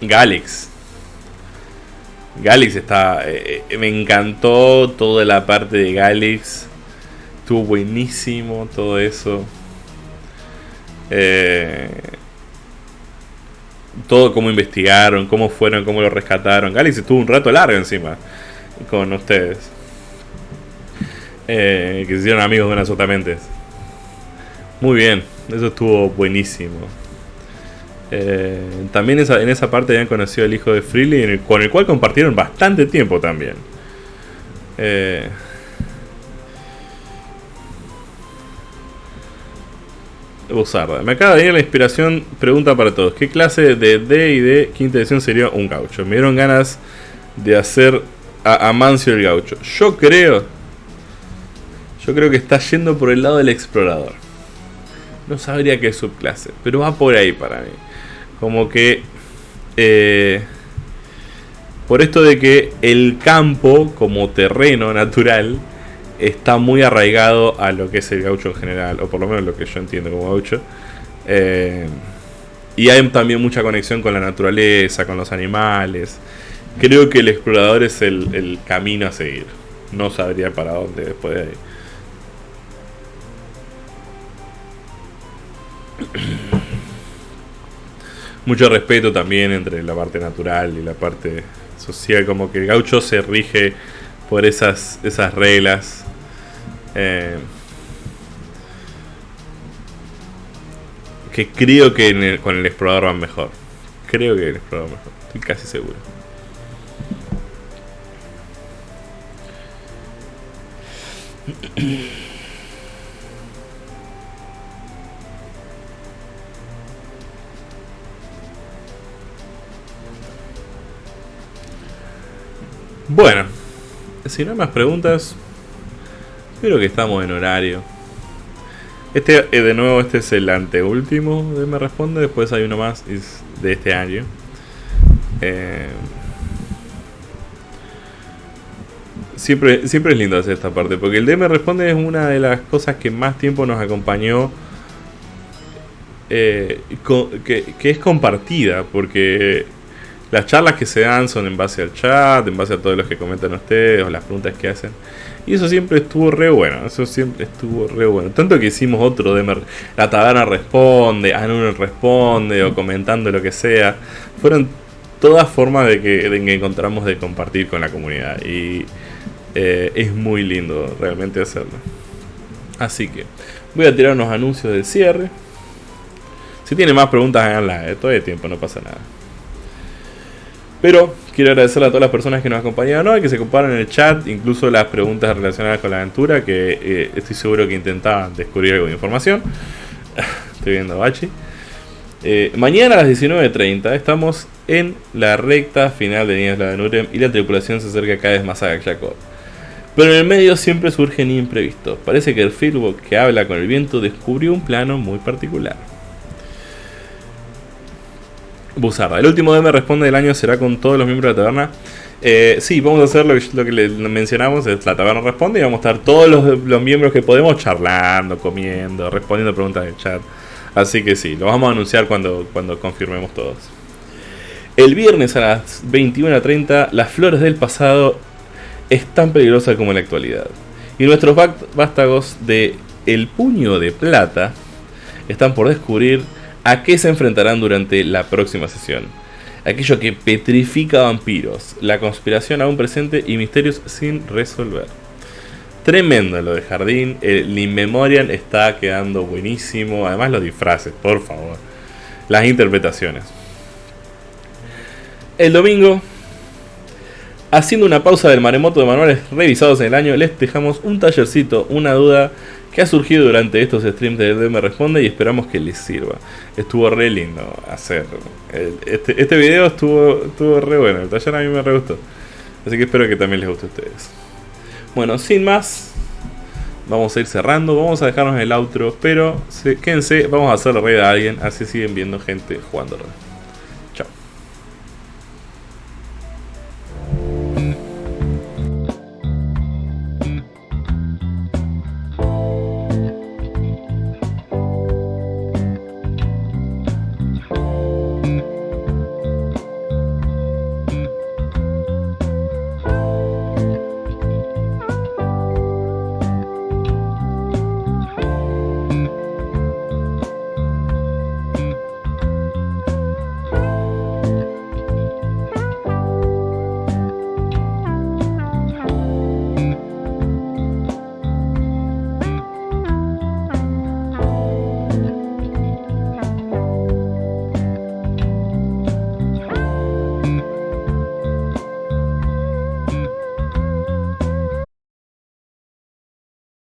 Speaker 1: Galix. Galix está. Eh, me encantó toda la parte de Galix. Estuvo buenísimo todo eso. Eh, todo cómo investigaron, cómo fueron, cómo lo rescataron. Galix estuvo un rato largo encima con ustedes. Eh, que se hicieron amigos de unas. Muy bien, eso estuvo buenísimo. Eh, también en esa parte habían conocido al hijo de Freely, con el cual compartieron bastante tiempo también. Eh, Me acaba de venir la inspiración. Pregunta para todos: ¿Qué clase de D y de quinta edición sería un gaucho? Me dieron ganas de hacer a Amancio el gaucho. Yo creo. Yo creo que está yendo por el lado del explorador. No sabría qué subclase, pero va por ahí para mí. Como que... Eh, por esto de que el campo como terreno natural está muy arraigado a lo que es el gaucho en general, o por lo menos lo que yo entiendo como gaucho. Eh, y hay también mucha conexión con la naturaleza, con los animales. Creo que el explorador es el, el camino a seguir. No sabría para dónde después de ahí. mucho respeto también entre la parte natural y la parte social, como que el gaucho se rige por esas, esas reglas. Eh, que creo que con el explorador van mejor. Creo que el explorador mejor, estoy casi seguro. Bueno, si no hay más preguntas, creo que estamos en horario. Este, eh, de nuevo, este es el anteúltimo de Me Responde. Después hay uno más de este año. Eh, siempre, siempre es lindo hacer esta parte. Porque el de Me Responde es una de las cosas que más tiempo nos acompañó. Eh, que es compartida. Porque las charlas que se dan son en base al chat, en base a todos los que comentan ustedes o las preguntas que hacen. Y eso siempre estuvo re bueno, eso siempre estuvo re bueno. Tanto que hicimos otro de La Taberna Responde, Anun Responde o comentando lo que sea. Fueron todas formas de que, encontramos de compartir con la comunidad. Y eh, es muy lindo realmente hacerlo. Así que voy a tirar unos anuncios del cierre. Si tienen más preguntas, háganlas. Eh, todavía hay tiempo, no pasa nada. Pero quiero agradecerle a todas las personas que nos acompañaron hoy, que se comparan en el chat, incluso las preguntas relacionadas con la aventura, que eh, estoy seguro que intentaban descubrir algo de información. estoy viendo a Bachi. Eh, mañana a las 19.30 estamos en la recta final de Niebla de Nurem y la tripulación se acerca cada vez más a Jacob. Pero en el medio siempre surgen imprevistos. Parece que el Fieldbook que habla con el viento descubrió un plano muy particular. Buzarda. El último DM responde del año será con todos los miembros de la taberna. Eh, sí, vamos a hacer lo que, lo que mencionamos, es la taberna responde y vamos a estar todos los, miembros que podemos charlando, comiendo, respondiendo preguntas del chat. Así que sí, lo vamos a anunciar cuando, cuando confirmemos todos. El viernes a las 21.30, las flores del pasado es tan peligrosa como la actualidad. Y nuestros vástagos de El Puño de Plata están por descubrir ¿A qué se enfrentarán durante la próxima sesión? Aquello que petrifica vampiros, la conspiración aún presente y misterios sin resolver. Tremendo lo de Jardín, el Inmemorial está quedando buenísimo, además los disfraces, por favor. Las interpretaciones. El domingo, haciendo una pausa del maremoto de manuales revisados en el año, les dejamos un tallercito, una duda que ha surgido durante estos streams de DM Responde y esperamos que les sirva. Estuvo re lindo hacer. Este, este video estuvo, estuvo re bueno, el taller a mí me re gustó. Así que espero que también les guste a ustedes. Bueno, sin más, vamos a ir cerrando, vamos a dejarnos el outro, pero quédense, vamos a hacer la red a alguien, así siguen viendo gente jugando